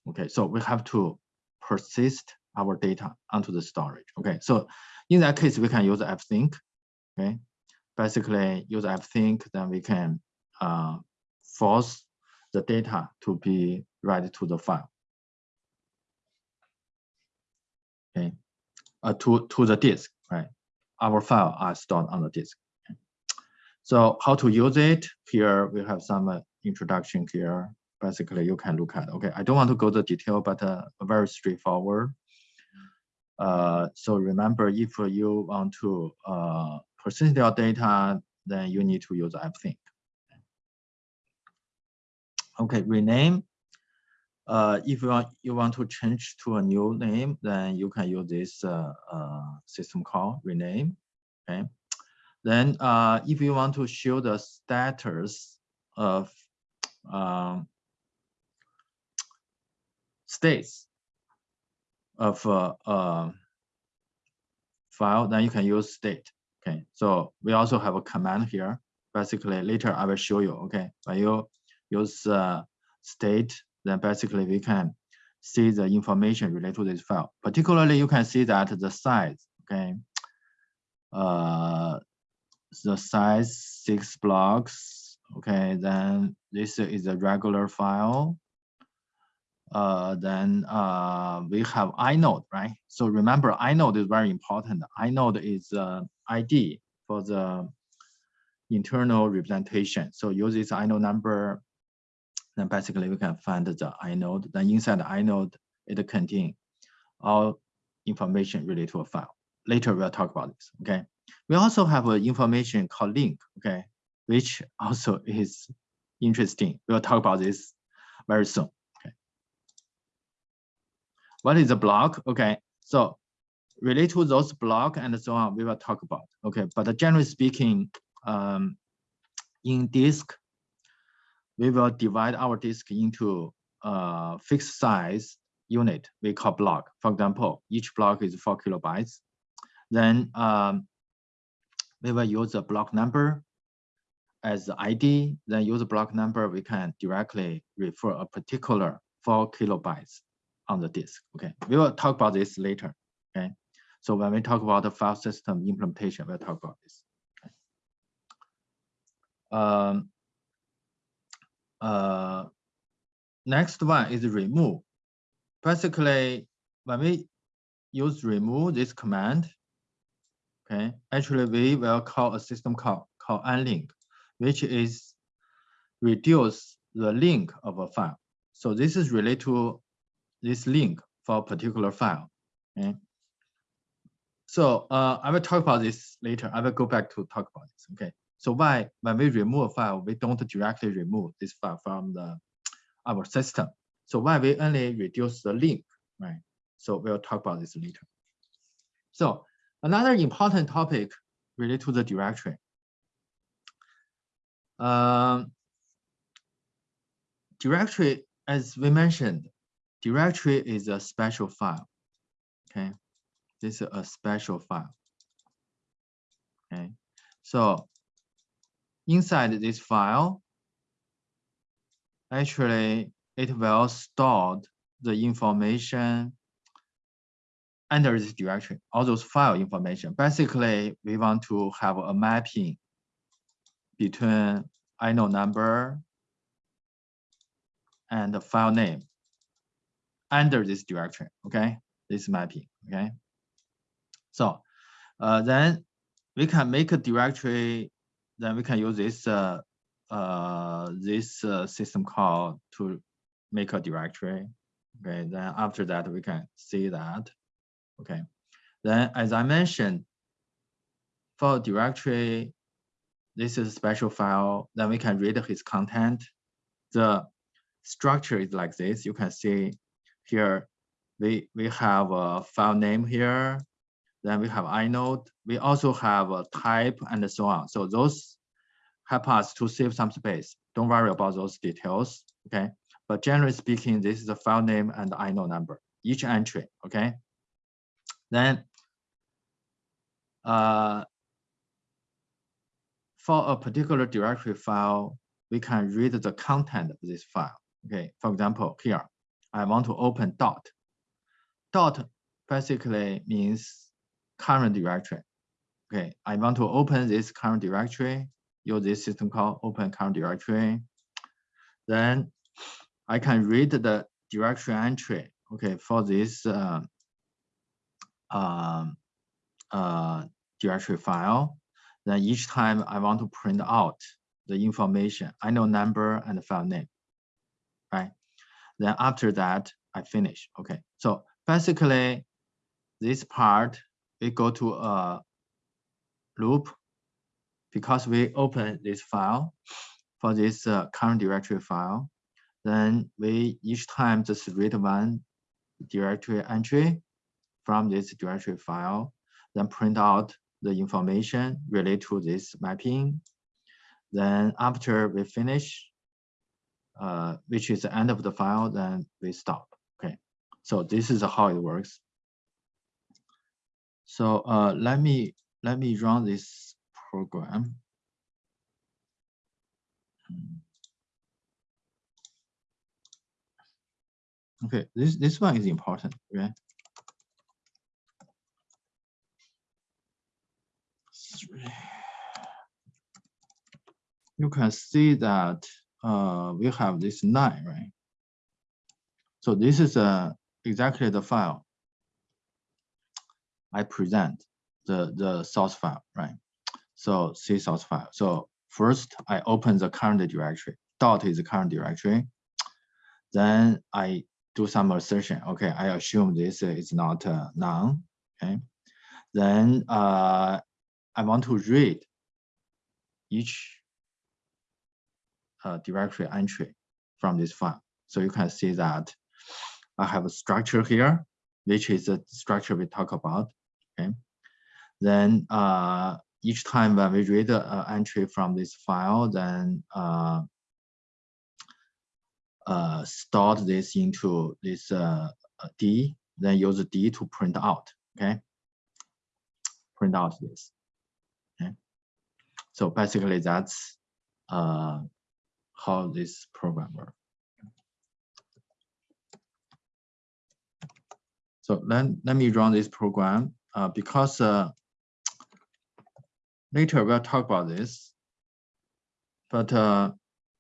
Okay, so we have to persist our data onto the storage. Okay, so in that case, we can use fsync. Okay, basically use fsync, then we can uh, force the data to be read to the file. Okay, uh, to to the disk, right? Our file are stored on the disk. Okay. So how to use it? Here we have some uh, introduction here basically you can look at. Okay, I don't want to go to detail, but uh, very straightforward. Uh, so remember, if you want to uh, persist your data, then you need to use fsync. Okay, rename. Uh, if you want, you want to change to a new name, then you can use this uh, uh, system call rename. Okay. Then uh, if you want to show the status of um, states. of a, a file, then you can use stat. Okay, so we also have a command here. Basically, later I will show you. Okay, when you use uh, stat, then basically we can see the information related to this file. Particularly, you can see that the size. Okay, uh, the size six blocks. Okay, then this is a regular file. Uh, then uh, we have inode, right? So remember, inode is very important. Inode is uh, ID for the internal representation. So use this inode number, then basically we can find the inode. Then inside the inode, it contains all information related to a file. Later we'll talk about this, okay? We also have an information called link, okay, which also is interesting. We'll talk about this very soon. What is a block? Okay, so relate to those block and so on, we will talk about. Okay, but generally speaking, um, in disk, we will divide our disk into a fixed size unit we call block. For example, each block is four kilobytes. Then um, we will use the block number as the ID, then use block number, we can directly refer a particular four kilobytes on the disk. Okay, we will talk about this later. Okay, so when we talk about the file system implementation, we'll talk about this. Okay. Um, uh, next one is remove. Basically, when we use remove this command, okay, actually we will call a system call called unlink, which is reduce the link of a file. So this is related to this link for a particular file. Okay. So uh, I will talk about this later. I will go back to talk about this. Okay. So why when we remove a file, we don't directly remove this file from the our system. So why we only reduce the link, right? So we'll talk about this later. So Another important topic related to the directory. Um, directory, as we mentioned, directory is a special file. Okay, this is a special file. Okay, so inside this file, actually it will store the information under this directory, all those file information. Basically, we want to have a mapping between inode number and the file name under this directory, okay? This mapping, okay? So uh, then we can make a directory, then we can use this uh, uh, this uh, system call to make a directory. Okay, then after that, we can see that Okay. Then as I mentioned, for directory, this is a special file. Then we can read his content. The structure is like this. You can see here, we, we have a file name here. Then we have inode. We also have a type and so on. So those help us to save some space. Don't worry about those details, okay? But generally speaking, this is the file name and inode number, each entry, okay? Then uh, for a particular directory file, we can read the content of this file. Okay, for example, here, I want to open dot. Dot basically means current directory. Okay, I want to open this current directory, use this system call open current directory. Then I can read the directory entry, okay, for this uh, um, uh, directory file. Then each time I want to print out the information, inode number and file name, right? Then after that, I finish. Okay, so basically, this part we go to a loop because we open this file for this uh, current directory file. Then we each time just read one directory entry from this directory file, then print out the information related to this mapping. Then after we finish, uh, which is the end of the file, then we stop. Okay, so this is how it works. So uh, let me let me run this program. Okay, this this one is important. Okay. You can see that uh, we have this nine, right? So this is uh, exactly the file I present, the, the source file, right? So C source file. So first I open the current directory. Dot is the current directory. Then I do some assertion. Okay, I assume this is not uh, none. Okay. Then uh, I want to read each uh, directory entry from this file. So you can see that I have a structure here, which is the structure we talk about. Okay. Then uh, each time when we read an uh, entry from this file, then uh, uh, stored this into this uh, D, then use D to print out. Okay. Print out this. Okay. So basically, that's uh, how this program works. So let, let me run this program uh, because uh, later we'll talk about this. But uh,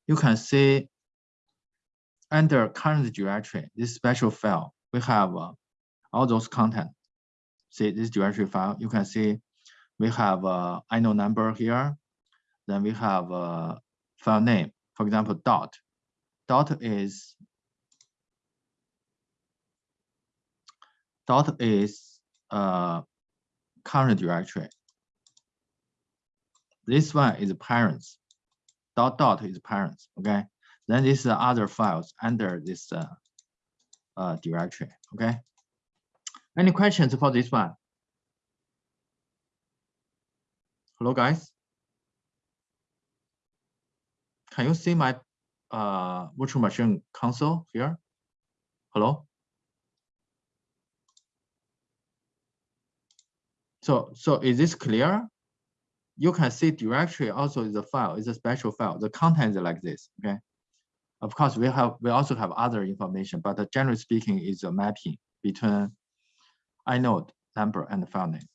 you can see under current directory, this special file, we have uh, all those content. See this directory file, you can see we have uh, inode number here. Then we have a file name, for example, dot. Dot is dot is uh, current directory. This one is parents. Dot dot is parents. Okay. Then these are other files under this uh, uh, directory. Okay. Any questions for this one? Hello, guys. Can you see my uh, virtual machine console here? Hello? So, so is this clear? You can see directory also is a file, is a special file. The content is like this, okay? Of course, we have we also have other information, but generally speaking, is a mapping between inode number and file name.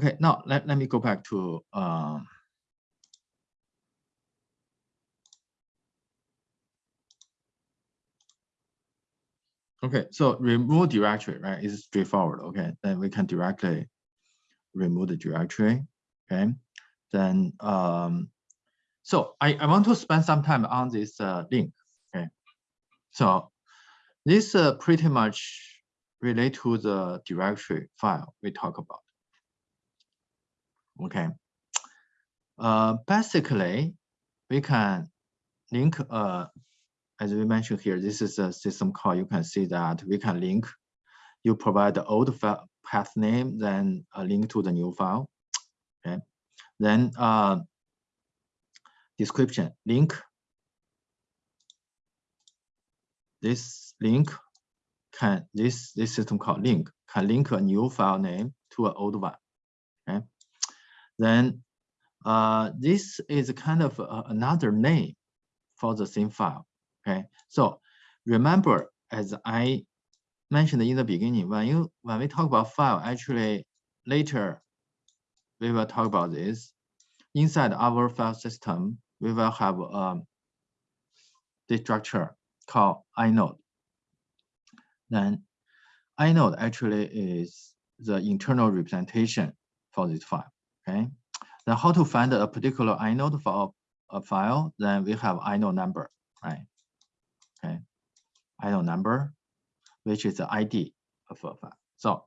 Okay, now let, let me go back to um, Okay, so remove directory, right, is straightforward. Okay, then we can directly remove the directory. Okay, then um, so I, I want to spend some time on this uh, link. Okay, so this uh, pretty much relate to the directory file we talk about. Okay, uh, basically we can link a as we mentioned here, this is a system call. You can see that we can link. You provide the old path name, then a link to the new file. Okay. Then uh, description link. This link can this this system called link can link a new file name to an old one. Okay. Then uh, this is kind of uh, another name for the same file. Okay, so remember, as I mentioned in the beginning, when you when we talk about file, actually later we will talk about this. Inside our file system, we will have um, structure called inode. Then inode actually is the internal representation for this file. Okay. Then how to find a particular inode for a, a file? Then we have inode number, right? okay, inode number, which is the ID of a file. So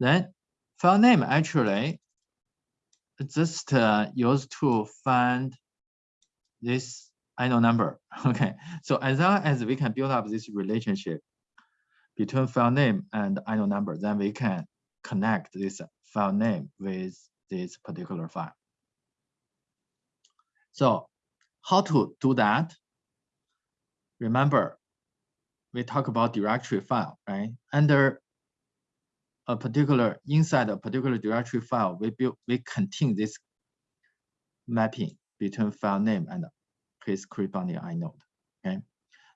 then file name actually just uh, used to find this inode number. Okay, so as long as we can build up this relationship between file name and inode number, then we can connect this file name with this particular file. So how to do that? remember, we talk about directory file, right? Under a particular, inside a particular directory file, we build, we contain this mapping between file name and his corresponding inode, okay?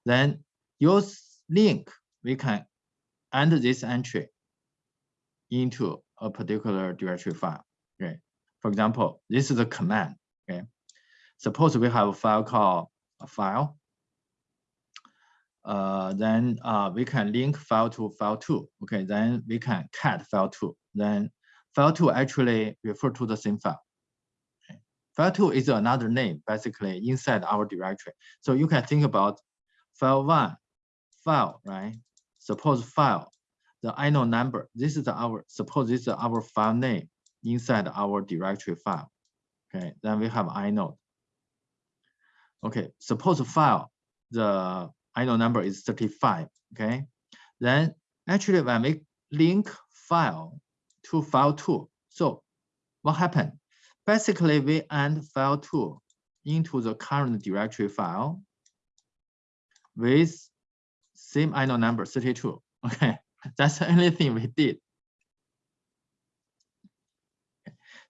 Then use link, we can enter this entry into a particular directory file, okay? For example, this is a command, okay? Suppose we have a file called a file, uh, then uh, we can link file to file two. Okay, then we can cat file two. Then file two actually refer to the same file. Okay. File two is another name basically inside our directory. So you can think about file one, file, right? Suppose file, the inode number. This is our, suppose this is our file name inside our directory file. Okay, then we have inode. Okay, suppose file, the inode number is 35, okay? Then actually when we link file to file two, so what happened? Basically, we add file two into the current directory file with same inode number 32, okay? That's the only thing we did.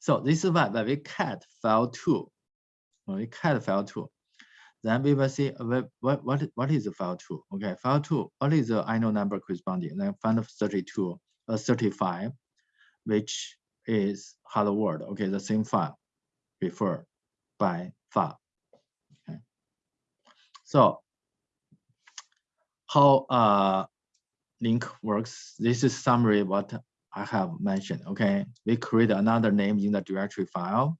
So this is why when we cat file two, when we cat file two, then we will see what, what, what, is the file two? Okay, file two, what is the inode number corresponding? Then find 32, uh, 35, which is hello world. Okay, the same file referred by file. Okay. So how uh, link works, this is summary what I have mentioned. Okay, we create another name in the directory file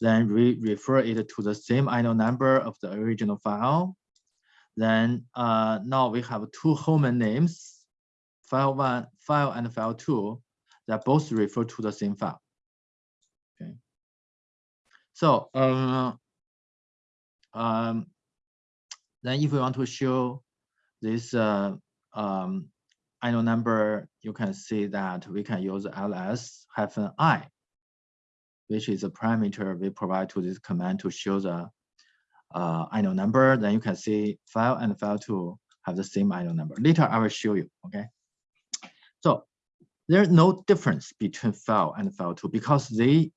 then we refer it to the same inode number of the original file. Then uh, now we have two home names, file one, file and file two, that both refer to the same file. Okay. So um, um, then if we want to show this uh, um, inode number, you can see that we can use ls hyphen i which is a parameter we provide to this command to show the uh, number. Then you can see file and file two have the same inode number. Later, I will show you, okay? So there's no difference between file and file two because they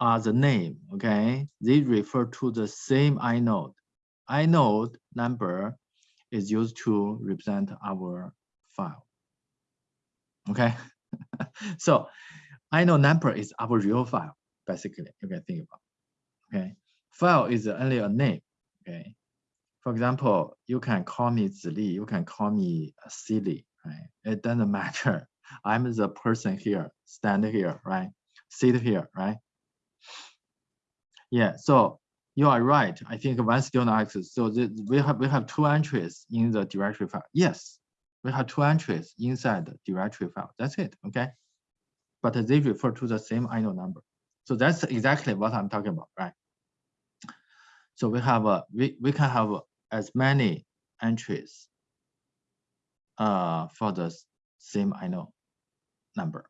are the name, okay? They refer to the same inode. Inode number is used to represent our file, okay? so inode number is our real file, basically, you can think about. Okay. File is only a name. Okay. For example, you can call me Zili, you can call me uh, Silly, right? It doesn't matter. I'm the person here, stand here, right? Sit here, right? Yeah, so you are right. I think one student asks, so the, we have we have two entries in the directory file. Yes, we have two entries inside the directory file. That's it, okay? but they refer to the same inode number. So that's exactly what I'm talking about, right? So we have a we, we can have as many entries uh, for the same inode number.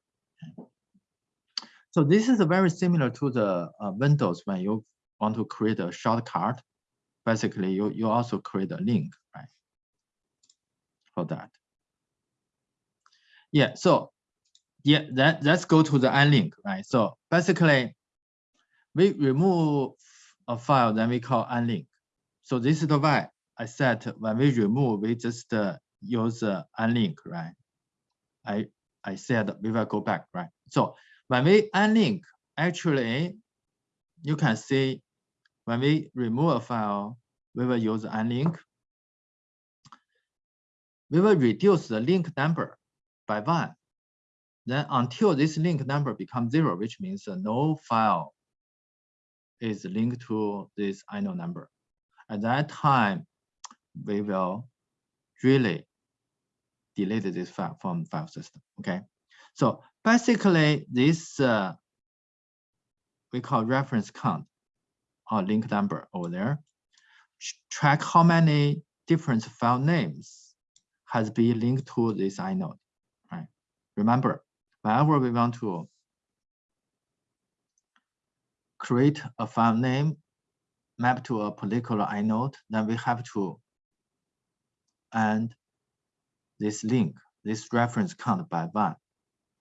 So this is very similar to the uh, Windows when you want to create a shortcut. Basically, you, you also create a link, right? For that. Yeah, so yeah, that, let's go to the unlink, right? So basically, we remove a file, then we call unlink. So this is the why I said when we remove, we just uh, use uh, unlink, right? I, I said we will go back, right? So when we unlink, actually, you can see when we remove a file, we will use unlink. We will reduce the link number by one then until this link number becomes zero, which means uh, no file is linked to this inode number. At that time, we will really delete this file from file system. Okay. So basically, this uh, we call reference count or link number over there. Track how many different file names has been linked to this inode. Remember, whenever we want to create a file name map to a particular inode, then we have to and this link, this reference count by one.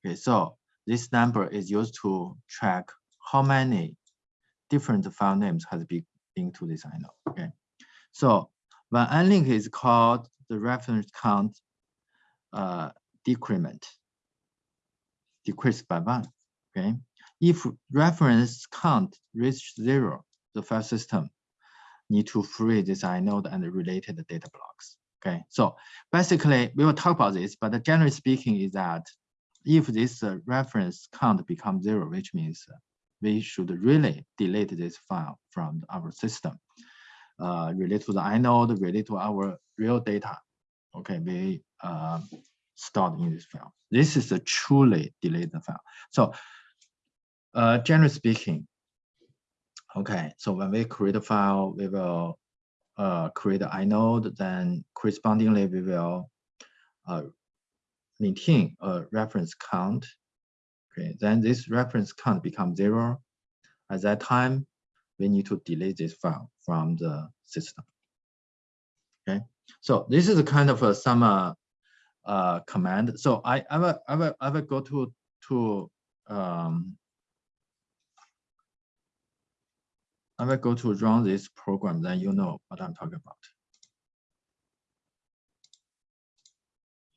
Okay, so this number is used to track how many different file names has been into this inode. Okay, so when unlink is called the reference count uh, decrement, decreased by one. Okay, if reference count reach zero, the file system need to free this inode and related data blocks. Okay, so basically we will talk about this, but generally speaking is that if this uh, reference count becomes zero, which means we should really delete this file from our system, uh, related to the inode, related to our real data. Okay, we uh, stored in this file. This is a truly deleted file. So uh, generally speaking, okay, so when we create a file, we will uh, create an inode, then correspondingly we will uh, maintain a reference count. Okay, then this reference count becomes zero. At that time, we need to delete this file from the system. Okay, so this is a kind of a some uh, command. So I, I will I will I will go to to um, I will go to run this program, then you know what I'm talking about.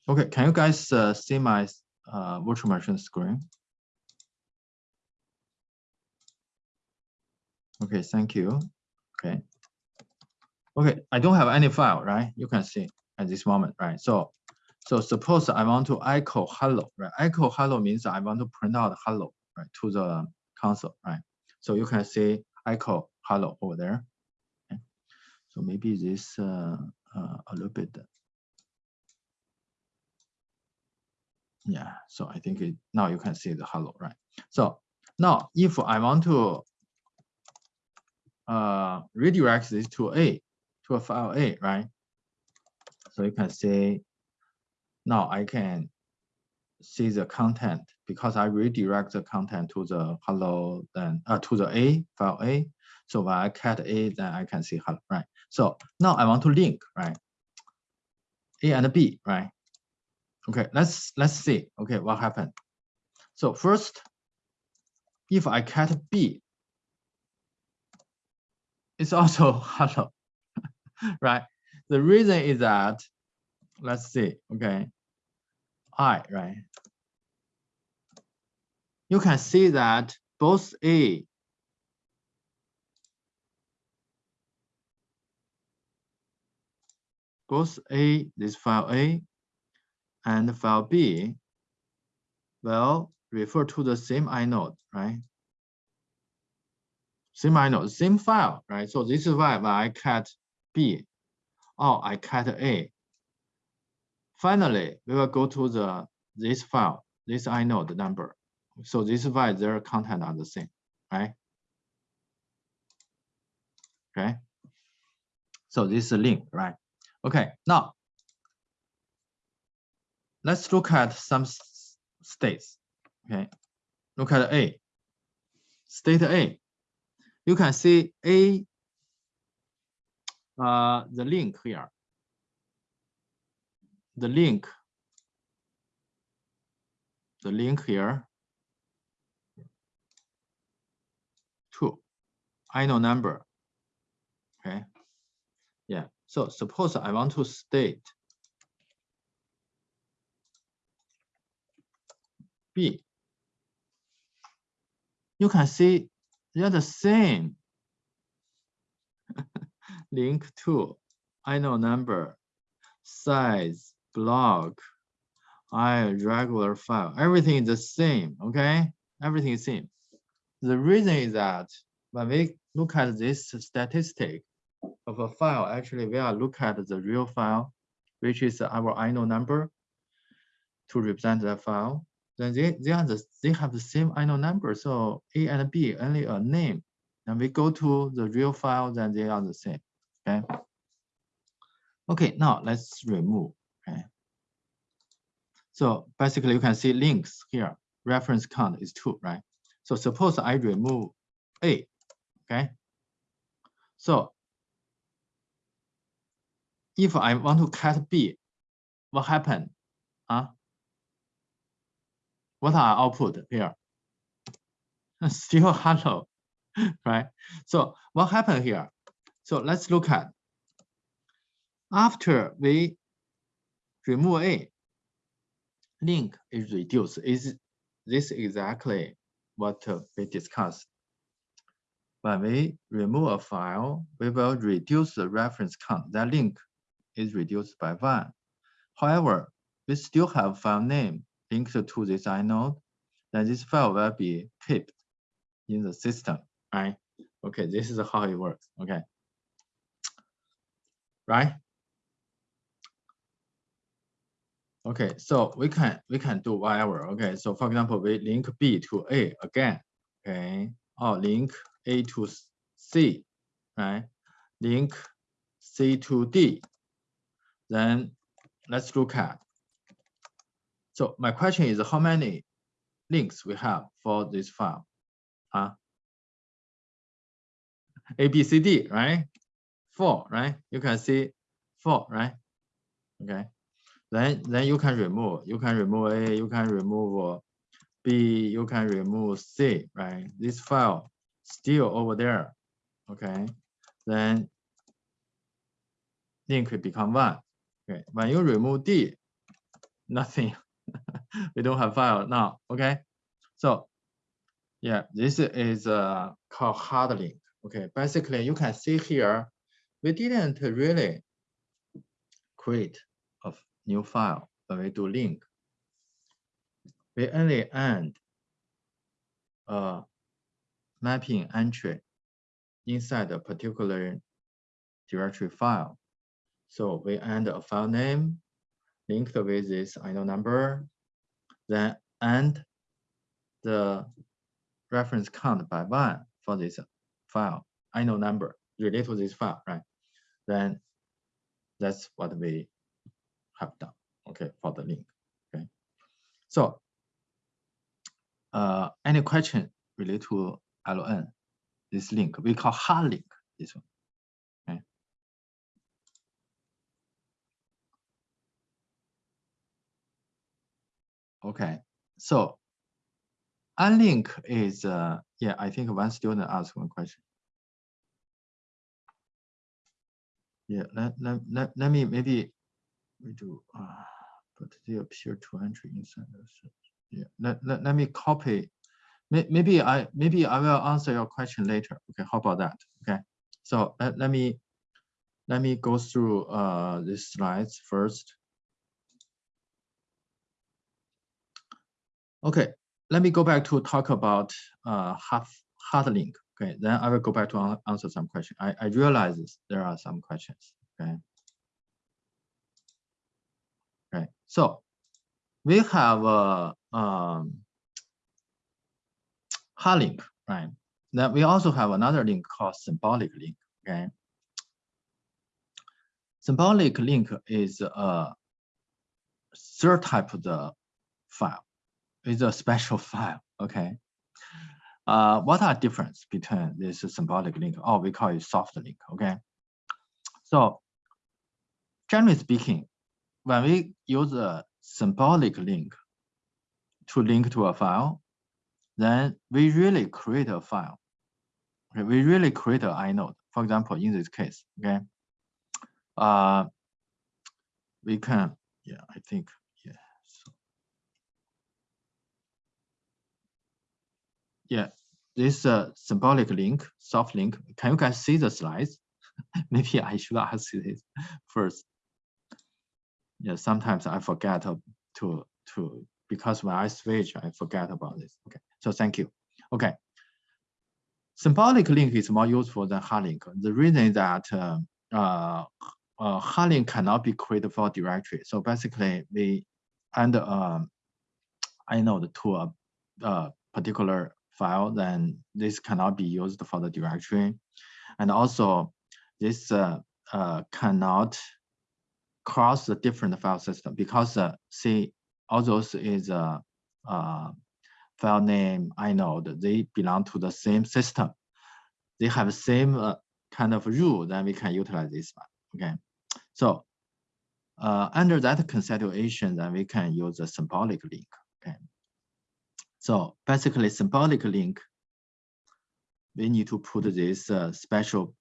Okay, can you guys uh, see my uh, virtual machine screen? Okay, thank you. Okay. Okay, I don't have any file, right? You can see at this moment, right? So, so suppose I want to echo hello, right? Echo hello means I want to print out hello, right, to the console, right? So you can see echo hello over there. Okay. So maybe this uh, uh, a little bit. Yeah, so I think it, now you can see the hello, right? So now if I want to uh, redirect this to A, to a file A, right? So you can see now I can see the content because I redirect the content to the hello then uh, to the A file A. So when I cat A, then I can see hello, right? So now I want to link, right? A and B, right? Okay, let's let's see. Okay, what happened? So first, if I cat B, it's also hello, right? The reason is that, let's see, okay, I, right? You can see that both A both A, this file A, and file B will refer to the same inode, right? Same inode, same file, right? So this is why I cat B or I cat A, finally we will go to the this file, this inode number. So this is why their content are the same, right? Okay. So this is a link, right? Okay, now let's look at some states. Okay, look at A. Stat A. You can see A, uh, the link here. The link, the link here, two, inode number. Okay, yeah. So suppose I want to stat B. You can see they're the same. Link to inode number, size, block, I regular file. Everything is the same, okay? Everything is same. The reason is that when we look at this statistic of a file, actually we are look at the real file, which is our inode number to represent that file then they, they are the they have the same inode number. So A and B only a name. And we go to the real file, then they are the same. Okay. Okay, now let's remove. Okay. So basically you can see links here. Reference count is two, right? So suppose I remove A. Okay. So if I want to cat B, what happened? Huh? What are output here? Still hello, right? So what happened here? So let's look at after we remove A, link is reduced. Is this exactly what we discussed? When we remove a file, we will reduce the reference count. That link is reduced by one. However, we still have file name linked to this inode, then this file will be kept in the system, right? Okay, this is how it works, okay. Right? Okay, so we can we can do whatever. Okay, so for example, we link B to A again. Okay, or link A to C, right? Link C to D. Then let's look at. So my question is how many links we have for this file? Huh? A, B, C, D, right? Four, right? You can see four, right? Okay then then you can remove you can remove a you can remove b you can remove c right this file still over there okay then link become one okay when you remove d nothing we don't have file now okay so yeah this is uh called hard link okay basically you can see here we didn't really create new file when we do link. We only add a mapping entry inside a particular directory file. So we add a file name linked with this inode number, then add the reference count by one for this file, inode number related to this file, right? Then that's what we have done, okay, for the link, okay. So, uh, any question related to LN, this link, we call hard link, this one, okay. Okay, so unlink is, uh, yeah, I think one student asked one question. Yeah, let, let, let, let me maybe we do, uh, but they appear to entry inside the Yeah, let, let, let me copy. Maybe I maybe I will answer your question later. Okay, how about that? Okay, so let, let me let me go through uh, these slides first. Okay, let me go back to talk about uh, half hard link. Okay, then I will go back to answer some questions. I, I realize there are some questions. Okay. Okay, so we have a um, hard link, right? Then we also have another link called symbolic link. Okay, symbolic link is a third type of the file. It's a special file. Okay. Uh, what are difference between this symbolic link? or we call it soft link. Okay. So generally speaking, when we use a symbolic link to link to a file, then we really create a file. Okay, we really create an inode. For example, in this case, okay, uh, we can, yeah, I think, yeah. So, yeah, this uh, symbolic link, soft link. Can you guys see the slides? Maybe I should ask this first yeah, sometimes I forget to, to, because when I switch, I forget about this. Okay, so thank you. Okay. Symbolic link is more useful than hard link. The reason is that uh, uh, uh, hard link cannot be created for directory. So basically, we add um, inode to a, a particular file, then this cannot be used for the directory. And also, this uh, uh, cannot cross the different file system because uh, see all those is a uh, uh, file name inode they belong to the same system they have the same uh, kind of rule then we can utilize this one okay So uh, under that consideration, then we can use a symbolic link. Okay. So basically, symbolic link, we need to put this uh, special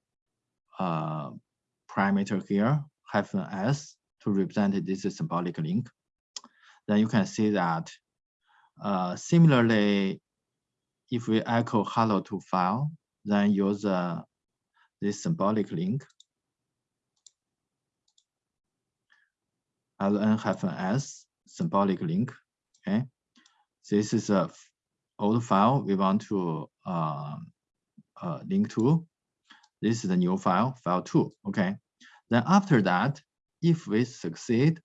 parameter here, hyphen s, to represent this symbolic link. Then you can see that uh, similarly, if we echo hello to file, then use uh, this symbolic link ln-s symbolic link. Okay, this is a old file we want to uh, uh, link to. This is the new file, file two. Okay, then after that, if we succeed,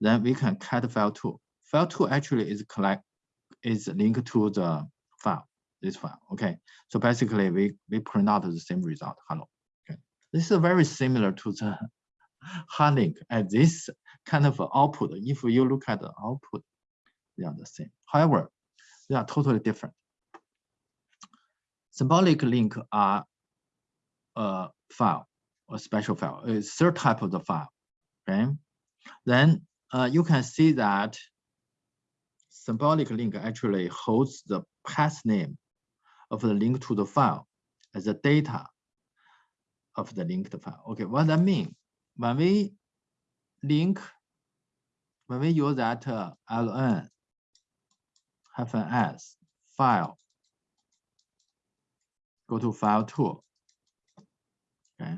then we can cat file two. File two actually is collect is linked to the file, this file. Okay, so basically we we print out the same result. Hello. Okay, this is very similar to the hard link at this kind of output. If you look at the output, they are the same. However, they are totally different. Symbolic link are a file, a special file, a third type of the file. Okay, then uh, you can see that symbolic link actually holds the path name of the link to the file as the data of the linked file. Okay, what that mean? When we link, when we use that uh, ln hyphen s file, go to file two. Okay.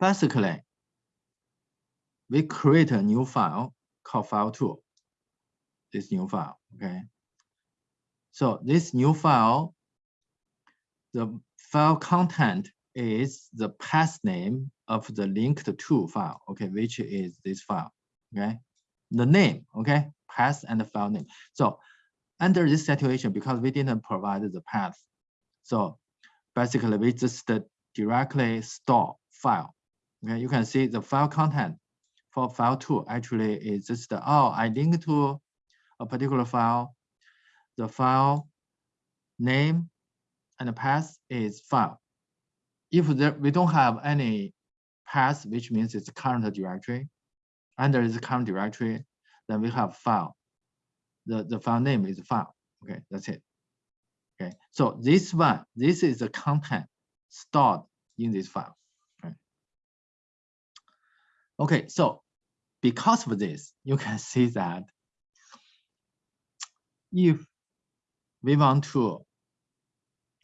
Basically, we create a new file called file two, this new file, okay? So this new file, the file content is the path name of the linked to file, okay, which is this file, okay? The name, okay, path and the file name. So under this situation, because we didn't provide the path, so basically we just directly store file. Okay, you can see the file content for file two actually is just, the oh, I link to a particular file. The file name and the path is file. If there, we don't have any path, which means it's current directory, under this current directory, then we have file. The, the file name is file. Okay, that's it. Okay, so this one, this is the content stored in this file. Okay, so because of this, you can see that if we want to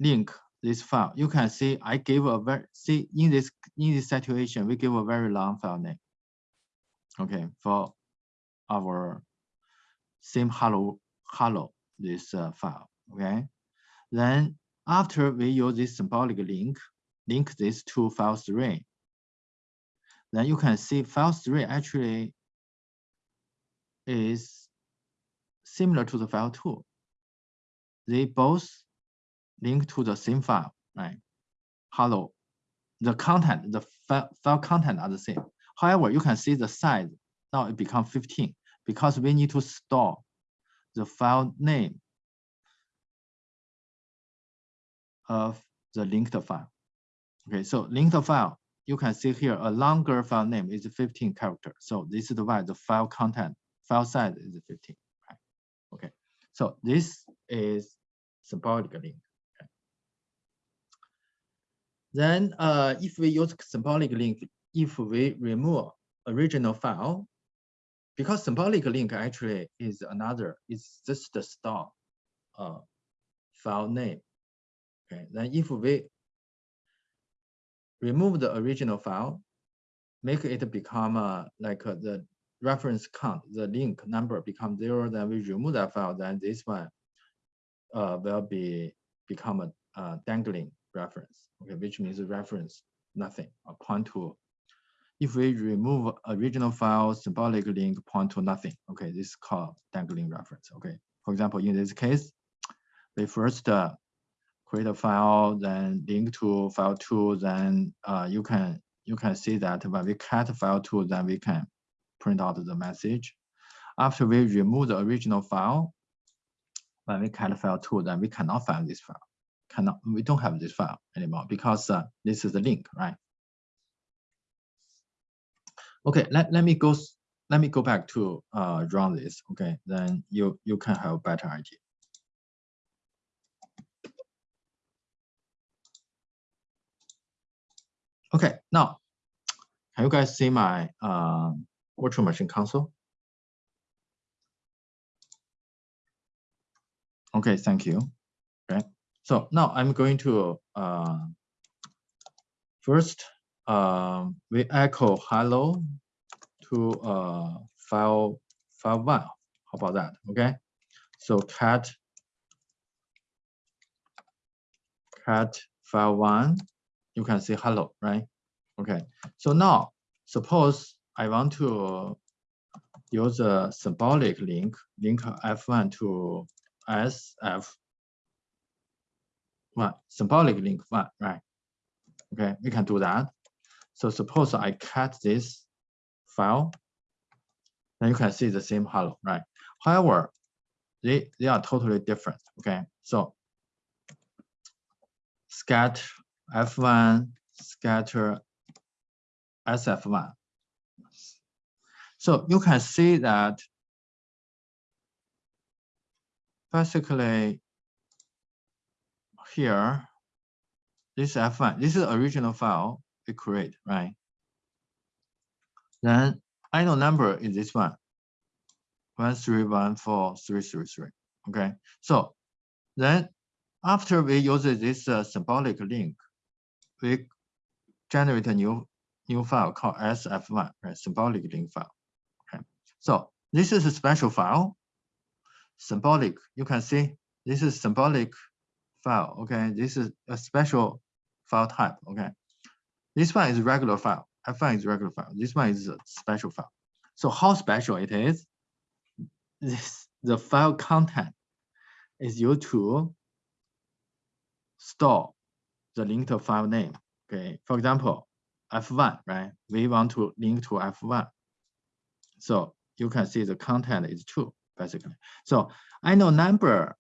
link this file, you can see I gave a very see in this in this situation we give a very long file name. Okay, for our same hello hello this uh, file. Okay, then after we use this symbolic link, link this to file three. Then you can see file three actually is similar to the file two. They both link to the same file, right? Hello. The content, the file, file content are the same. However, you can see the size now it becomes 15 because we need to store the file name of the linked file. Okay, so linked file, you can see here a longer file name is 15 characters. So this is why the file content, file size is 15. Right? Okay, so this is symbolic link. Then uh, if we use symbolic link, if we remove original file, because symbolic link actually is another, it's just the store uh, file name. Okay, then if we remove the original file, make it become uh, like uh, the reference count, the link number become zero, then we remove that file, then this one uh, will be become a, dangling reference, okay, which means reference nothing, or point to. If we remove original file, symbolic link point to nothing, okay, this is called dangling reference, okay. For example, in this case, we first uh, create a file, then link to file two, then uh, you can you can see that when we cat file two, then we can print out the message. After we remove the original file, when we cat file two, then we cannot find this file cannot, we don't have this file anymore because uh, this is the link, right? Okay, let, let me go let me go back to uh run this. Okay, then you you can have better idea. Okay, now can you guys see my uh, virtual machine console? Okay, thank you. Okay, so now I'm going to uh, first um, we echo hello to uh, file file one. How about that? Okay, so cat cat file one, you can say hello, right? Okay, so now suppose I want to use a symbolic link, link F1 to SF one, symbolic link one, right? Okay, we can do that. So suppose I cat this file, then you can see the same hello, right? However, they, they are totally different, okay? So scatter F1, scatter SF1. So you can see that basically here, this F1, this is original file we create, right? Then inode number is this one, one, one three one four three three three. Okay, so then after we use this uh, symbolic link, we generate a new new file called SF1, right? Symbolic link file. Okay, so this is a special file, symbolic. You can see this is symbolic file. Okay, this is a special file type. Okay, this one is regular file. F1 is regular file. This one is a special file. So how special it is? This the file content is used to store the linked file name. Okay, for example, F1, right? We want to link to F1. So you can see the content is two, basically. So inode number,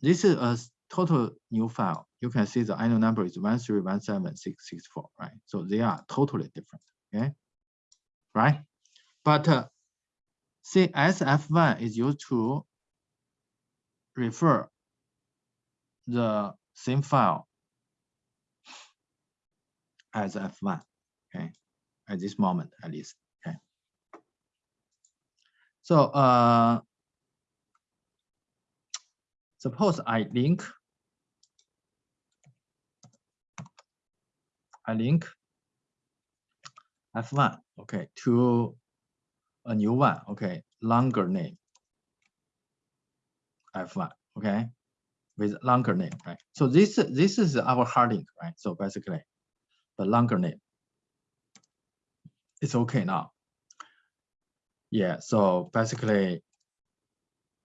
this is a total new file. You can see the inode number is 1317664, right? So they are totally different, okay? Right? But uh, see, SF1 is used to refer the same file as F1, okay? At this moment, at least, okay? So uh, suppose I link, I link F1, okay, to a new one, okay, longer name, F1, okay, with longer name, right? So this this is our hard link, right? So basically, the longer name, it's okay now. Yeah, so basically,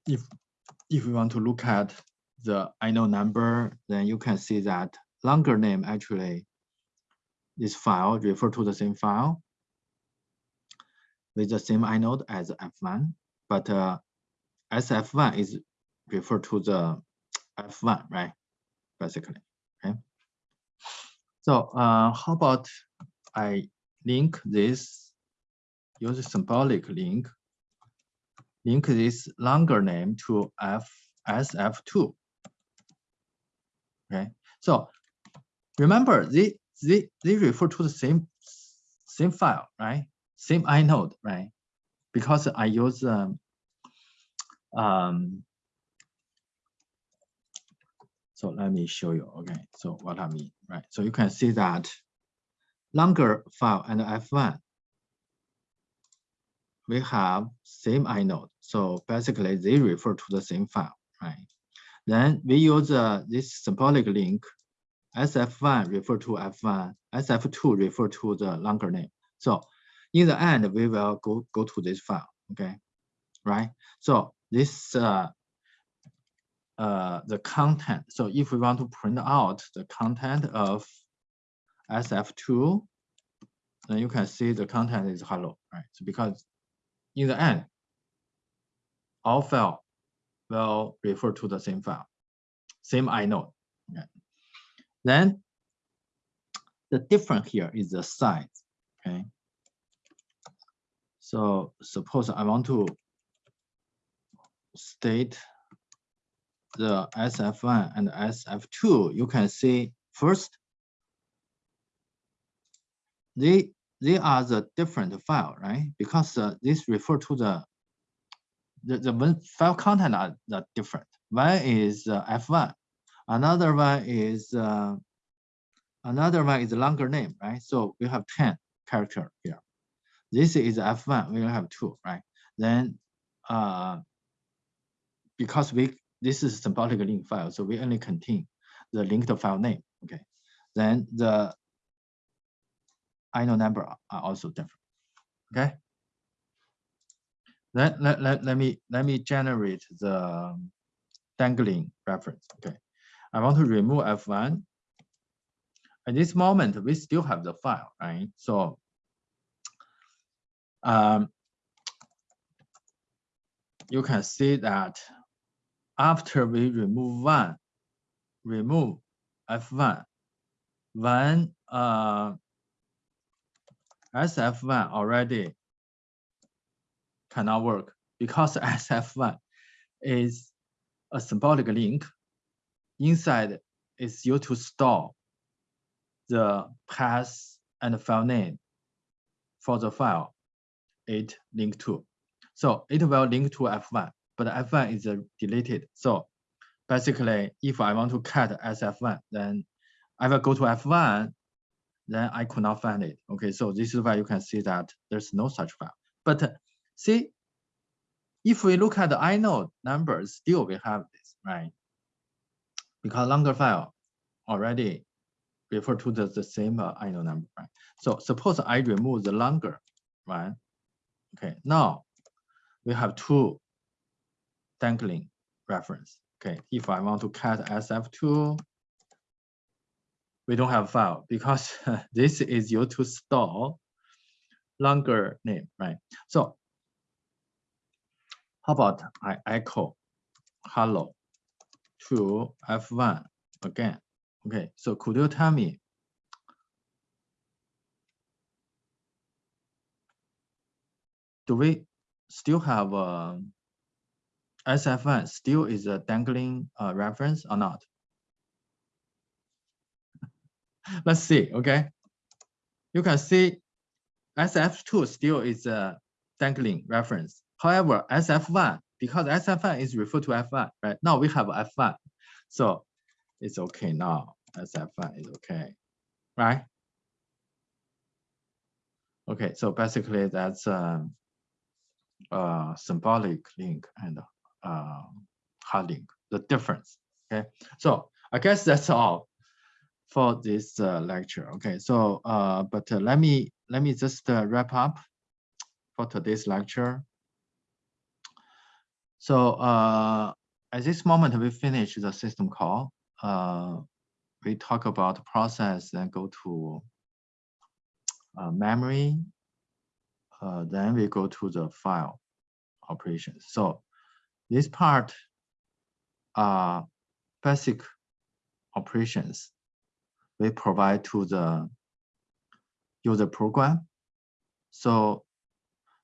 if if we want to look at the inode number, then you can see that longer name actually this file refer to the same file with the same inode as F1, but uh, SF1 is refer to the F1, right? Basically, okay. So uh, how about I link this, use a symbolic link, link this longer name to F SF2. Okay, so remember they they they refer to the same same file, right? Same inode, right? Because I use um, um so let me show you. Okay, so what I mean, right? So you can see that longer file and F1, we have same inode. So basically they refer to the same file, right? Then we use uh, this symbolic link, SF1 refer to F1, SF2 refer to the longer name. So in the end, we will go, go to this file, okay? Right? So this uh, uh, the content. So if we want to print out the content of SF2, then you can see the content is hello, right? So because in the end, all file will refer to the same file, same inode. Okay. Then the difference here is the size, okay? So suppose I want to stat the SF1 and SF2, you can see first, they they are the different file, right? Because uh, this refer to the the, the file content are, are different. One is uh, F1, another one is uh, another one is a longer name, right? So we have 10 character here. This is F1, we have two, right? Then uh, because we this is symbolic link file, so we only contain the linked file name. Okay, then the inode number are also different. Okay. Let, let, let, let me let me generate the dangling reference. Okay. I want to remove F1. At this moment, we still have the file, right? So um, you can see that after we remove one, remove F1, when uh, SF1 already cannot work because SF1 is a symbolic link. Inside is used to store the path and file name for the file it linked to. So it will link to F1, but F1 is deleted. So basically, if I want to cat SF1, then I will go to F1 then I could not find it. Okay, so this is why you can see that there's no such file. But uh, see, if we look at the inode numbers, still we have this, right? Because longer file already refer to the, the same uh, inode number, right? So suppose I remove the longer one. Okay, now we have two dangling reference. Okay, if I want to cat SF2, we don't have file because this is used to store longer name, right? So how about I echo hello to F1 again? Okay, so could you tell me do we still have a uh, SF1 still is a dangling uh, reference or not? Let's see, okay? You can see SF2 still is a dangling reference. However, SF1, because SF1 is referred to F1, right? Now we have F1. So it's okay now. SF1 is okay, right? Okay, so basically that's a, a symbolic link and uh, hard link, the difference, okay? So I guess that's all for this uh, lecture. Okay, so uh, but uh, let me let me just uh, wrap up for today's lecture. So uh, at this moment, we finish the system call. Uh, we talk about process, then go to memory. Uh, then we go to the file operations. So this part are basic operations we provide to the user program. So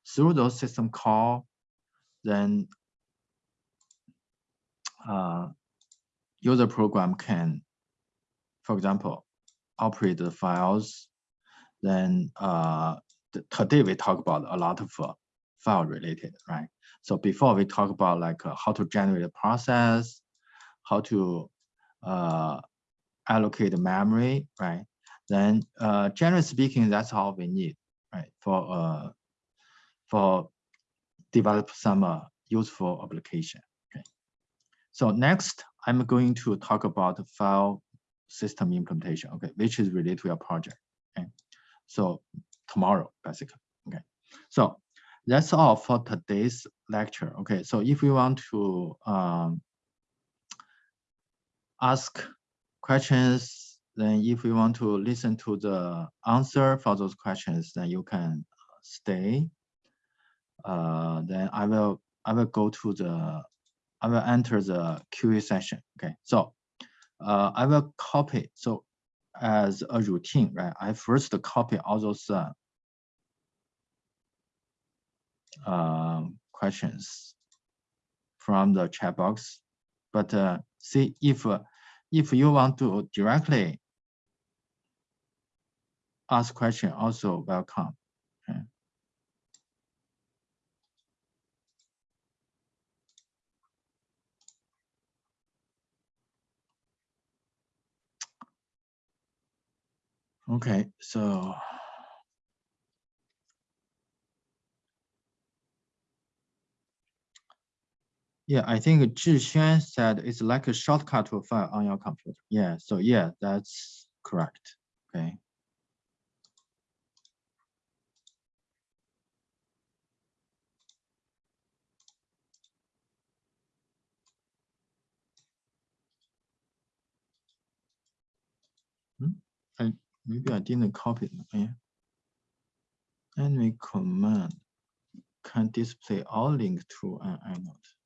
through those system call, then uh, user program can, for example, operate the files. Then uh, today we talk about a lot of uh, file related, right? So before we talk about like uh, how to generate a process, how to uh, allocate the memory, right? Then uh, generally speaking, that's all we need, right? For uh, for develop some uh, useful application. Okay. So next, I'm going to talk about file system implementation, okay, which is related to your project. Okay. So tomorrow, basically. Okay. So that's all for today's lecture. Okay. So if you want to um, ask questions, then if you want to listen to the answer for those questions, then you can stay. Uh, then I will I will go to the I will enter the QA session. Okay, so uh, I will copy. So as a routine, right? I first copy all those uh, uh, questions from the chat box. But uh, see if uh, if you want to directly ask question, also welcome. Okay. Okay, so Yeah, I think Zhixuan said it's like a shortcut to a file on your computer. Yeah, so yeah, that's correct. Okay. Hmm? I maybe I didn't copy it. Yeah. Enemy command can display all links to an inode.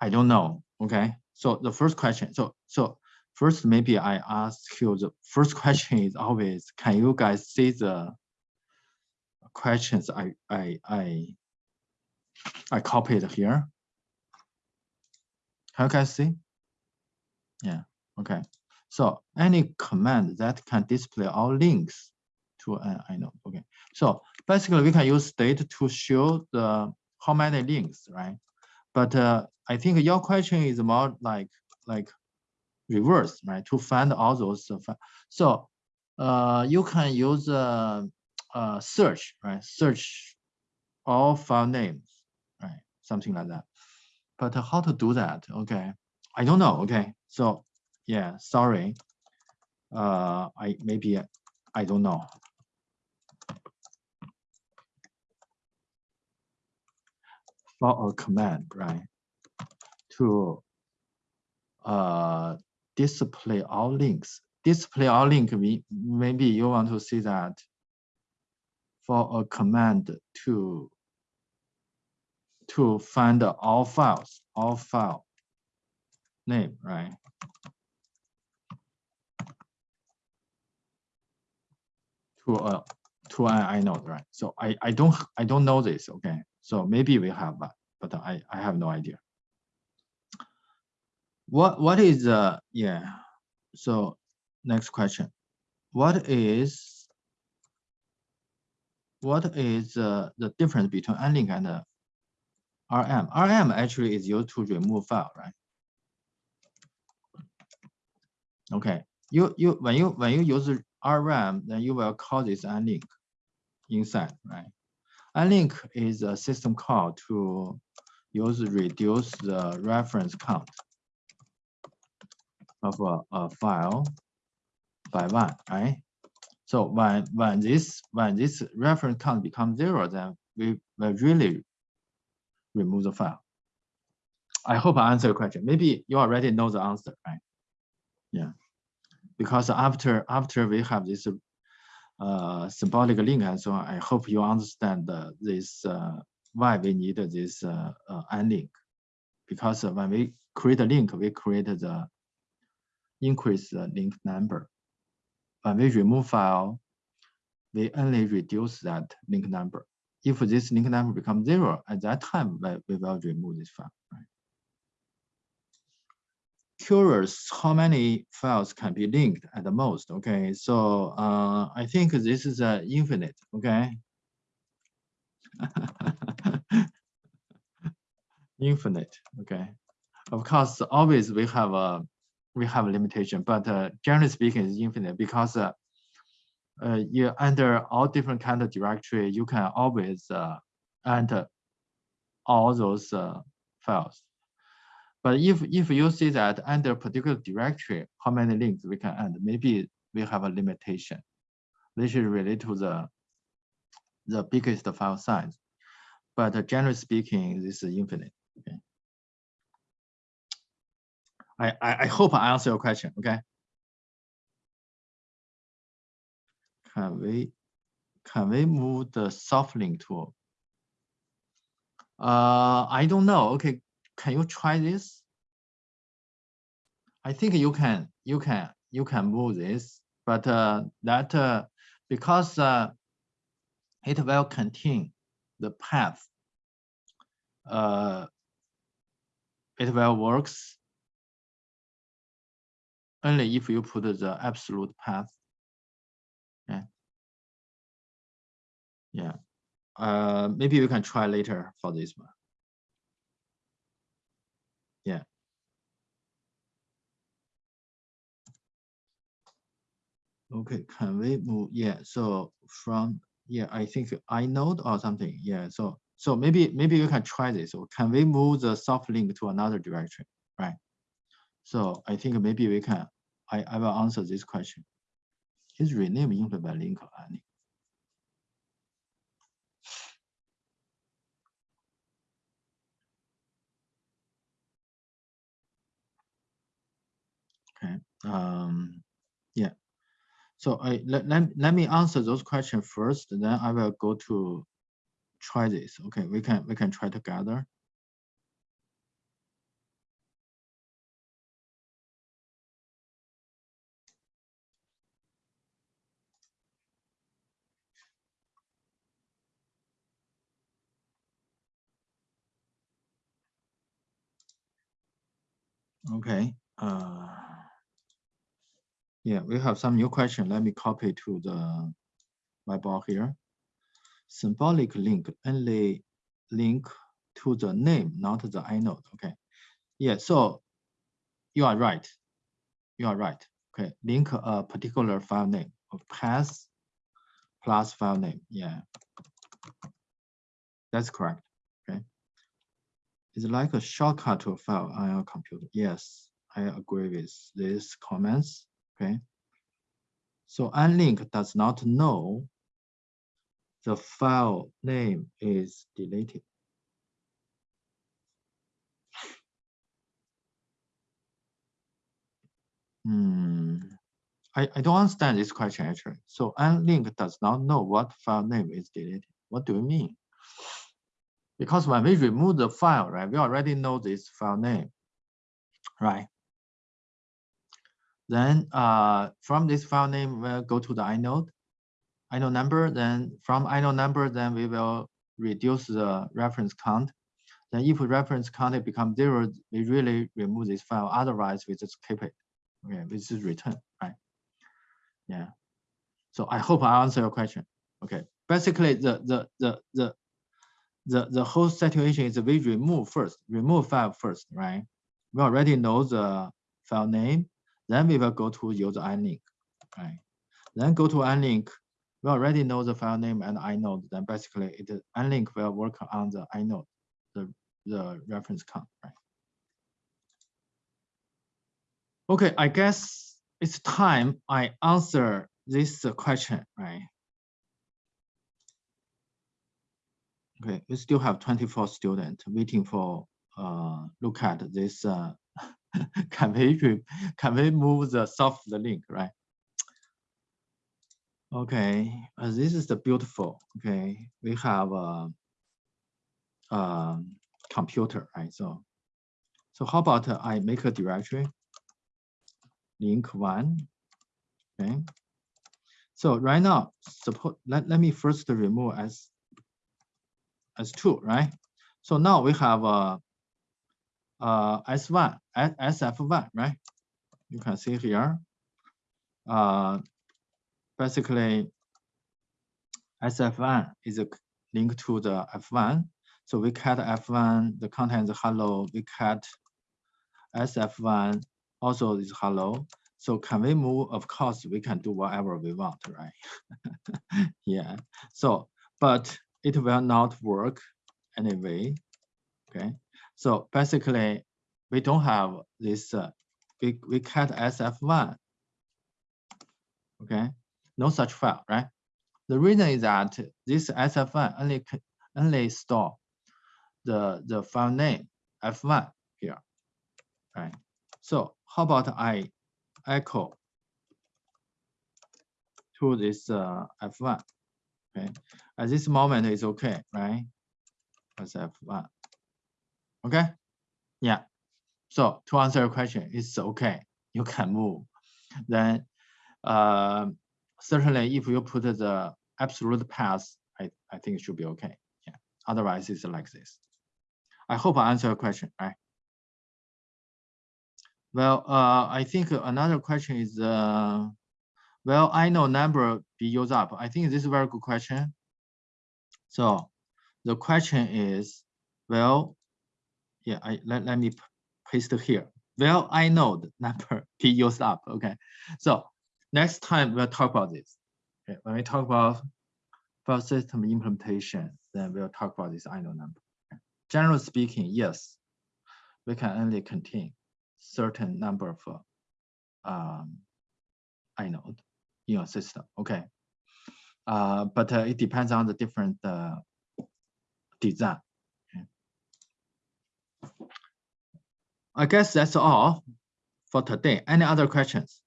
I don't know. Okay. So the first question, so so first maybe I ask you the first question is always, can you guys see the questions I I I I copied here? Can you guys see? Yeah. Okay. So any command that can display all links to an know. Okay. So basically we can use stat to show the how many links, right? But uh, I think your question is more like like reverse, right? To find all those. Uh, so uh, you can use uh, uh, search, right? Search all file names, right? Something like that. But how to do that? Okay, I don't know. Okay, so yeah, sorry. Uh, I maybe I don't know. For a command, right? To uh, display all links. Display all link, maybe you want to see that for a command to to find all files, all file name, right? To a to an inode, right? So I I don't I don't know this, okay? So maybe we have but I I have no idea what what is uh yeah. So next question. What is what is uh, the difference between unlink and uh, rm rm actually is used to remove file right? Okay. You you when you when you use rm then you will call this unlink inside right? Unlink is a system call to use reduce the reference count of a, a file by one, right? So when when this when this reference count becomes zero, then we will really remove the file. I hope I answered your question. Maybe you already know the answer, right? Yeah, because after after we have this uh, symbolic link and so on, I hope you understand the, this uh, why we need this uh, uh, unlink. Because when we create a link, we create the increase the link number. When we remove file, we only reduce that link number. If this link number becomes zero, at that time, we will remove this file. Curious how many files can be linked at the most. Okay, so uh, I think this is uh, infinite. Okay. infinite. Okay. Of course, always we have a we have a limitation, but uh, generally speaking, it's infinite because uh, uh, you under all different kind of directory, you can always uh, enter all those uh, files. But if if you see that under particular directory, how many links we can add, maybe we have a limitation. This is related to the the biggest file size. But uh, generally speaking, this is infinite. Okay. I, I, hope I answer your question, okay? Can we, can we move the soft link tool? Uh, I don't know. Okay, can you try this? I think you can, you can, you can move this, but uh, that uh, because uh, it will contain the path. Uh, it will works only if you put the absolute path. Yeah. Yeah. Uh, maybe we can try later for this one. Yeah. Okay, can we move? Yeah, so from yeah, I think inode or something. Yeah, so so maybe maybe you can try this. Can we move the soft link to another direction, right? So I think maybe we can. I I will answer this question. Is rename influenced by link any? Okay. Um. Yeah. So I let, let, let me answer those questions first, then I will go to try this. Okay, we can we can try together. Okay. Uh yeah, we have some new question. Let me copy to the whiteboard here. Symbolic link only link to the name, not the inode. Okay. Yeah, so you are right. You are right. Okay, link a particular file name of path plus file name. Yeah, that's correct. It's like a shortcut to a file on your computer. Yes, I agree with these comments okay? So unlink does not know the file name is deleted. Hmm. I, I don't understand this question actually. So unlink does not know what file name is deleted. What do you mean? Because when we remove the file, right, we already know this file name, right? Then uh, from this file name, we'll go to the inode, inode number. Then from inode number, then we will reduce the reference count. Then if reference count becomes zero, we really remove this file. Otherwise, we just keep it. Okay, we just return, right? Yeah. So I hope I answer your question. Okay. Basically, the the the the the the whole situation is we remove first, remove file first, right? We already know the file name then we will go to use unlink, right? Then go to unlink. We already know the file name and inode. Then basically, it unlink will work on the inode, the the reference count, right? Okay, I guess it's time I answer this question, right? Okay, we still have 24 students waiting for uh, look at this uh, can we can we move the soft the link, right? Okay, uh, this is the beautiful. Okay, we have a, a computer, right? So, so how about uh, I make a directory, link one. Okay. So right now, suppose let, let me first remove as as two, right? So now we have a uh, S1, SF1, right? You can see here. Uh, basically, SF1 is a link to the F1. So we cat F1, the content is hello. We cat SF1 also is hello. So can we move? Of course, we can do whatever we want, right? yeah. So, but it will not work anyway. Okay. So basically, we don't have this, uh, we, we cat SF1, okay? No such file, right? The reason is that this SF1 only, only store the, the file name F1 here, right? So how about I echo to this uh, F1, okay? At this moment, it's okay, right? SF1. Okay. Yeah. So to answer your question, it's okay. You can move. Then uh, certainly if you put the absolute path, I, I think it should be okay. Yeah. Otherwise, it's like this. I hope I answer your question, right? Well, uh, I think another question is, uh, well, inode number be used up. I think this is a very good question. So the question is, well, yeah, I let, let me paste it here. Well, inode the number be used up. Okay. So next time we'll talk about this. Okay. When we talk about file system implementation, then we'll talk about this inode number. Generally speaking, yes, we can only contain certain number of um, in your system. Okay. Uh, but uh, it depends on the different uh, design. Okay. I guess that's all for today. Any other questions?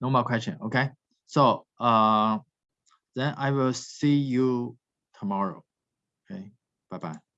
No more question. Okay. So uh, then I will see you tomorrow. Okay. Bye bye.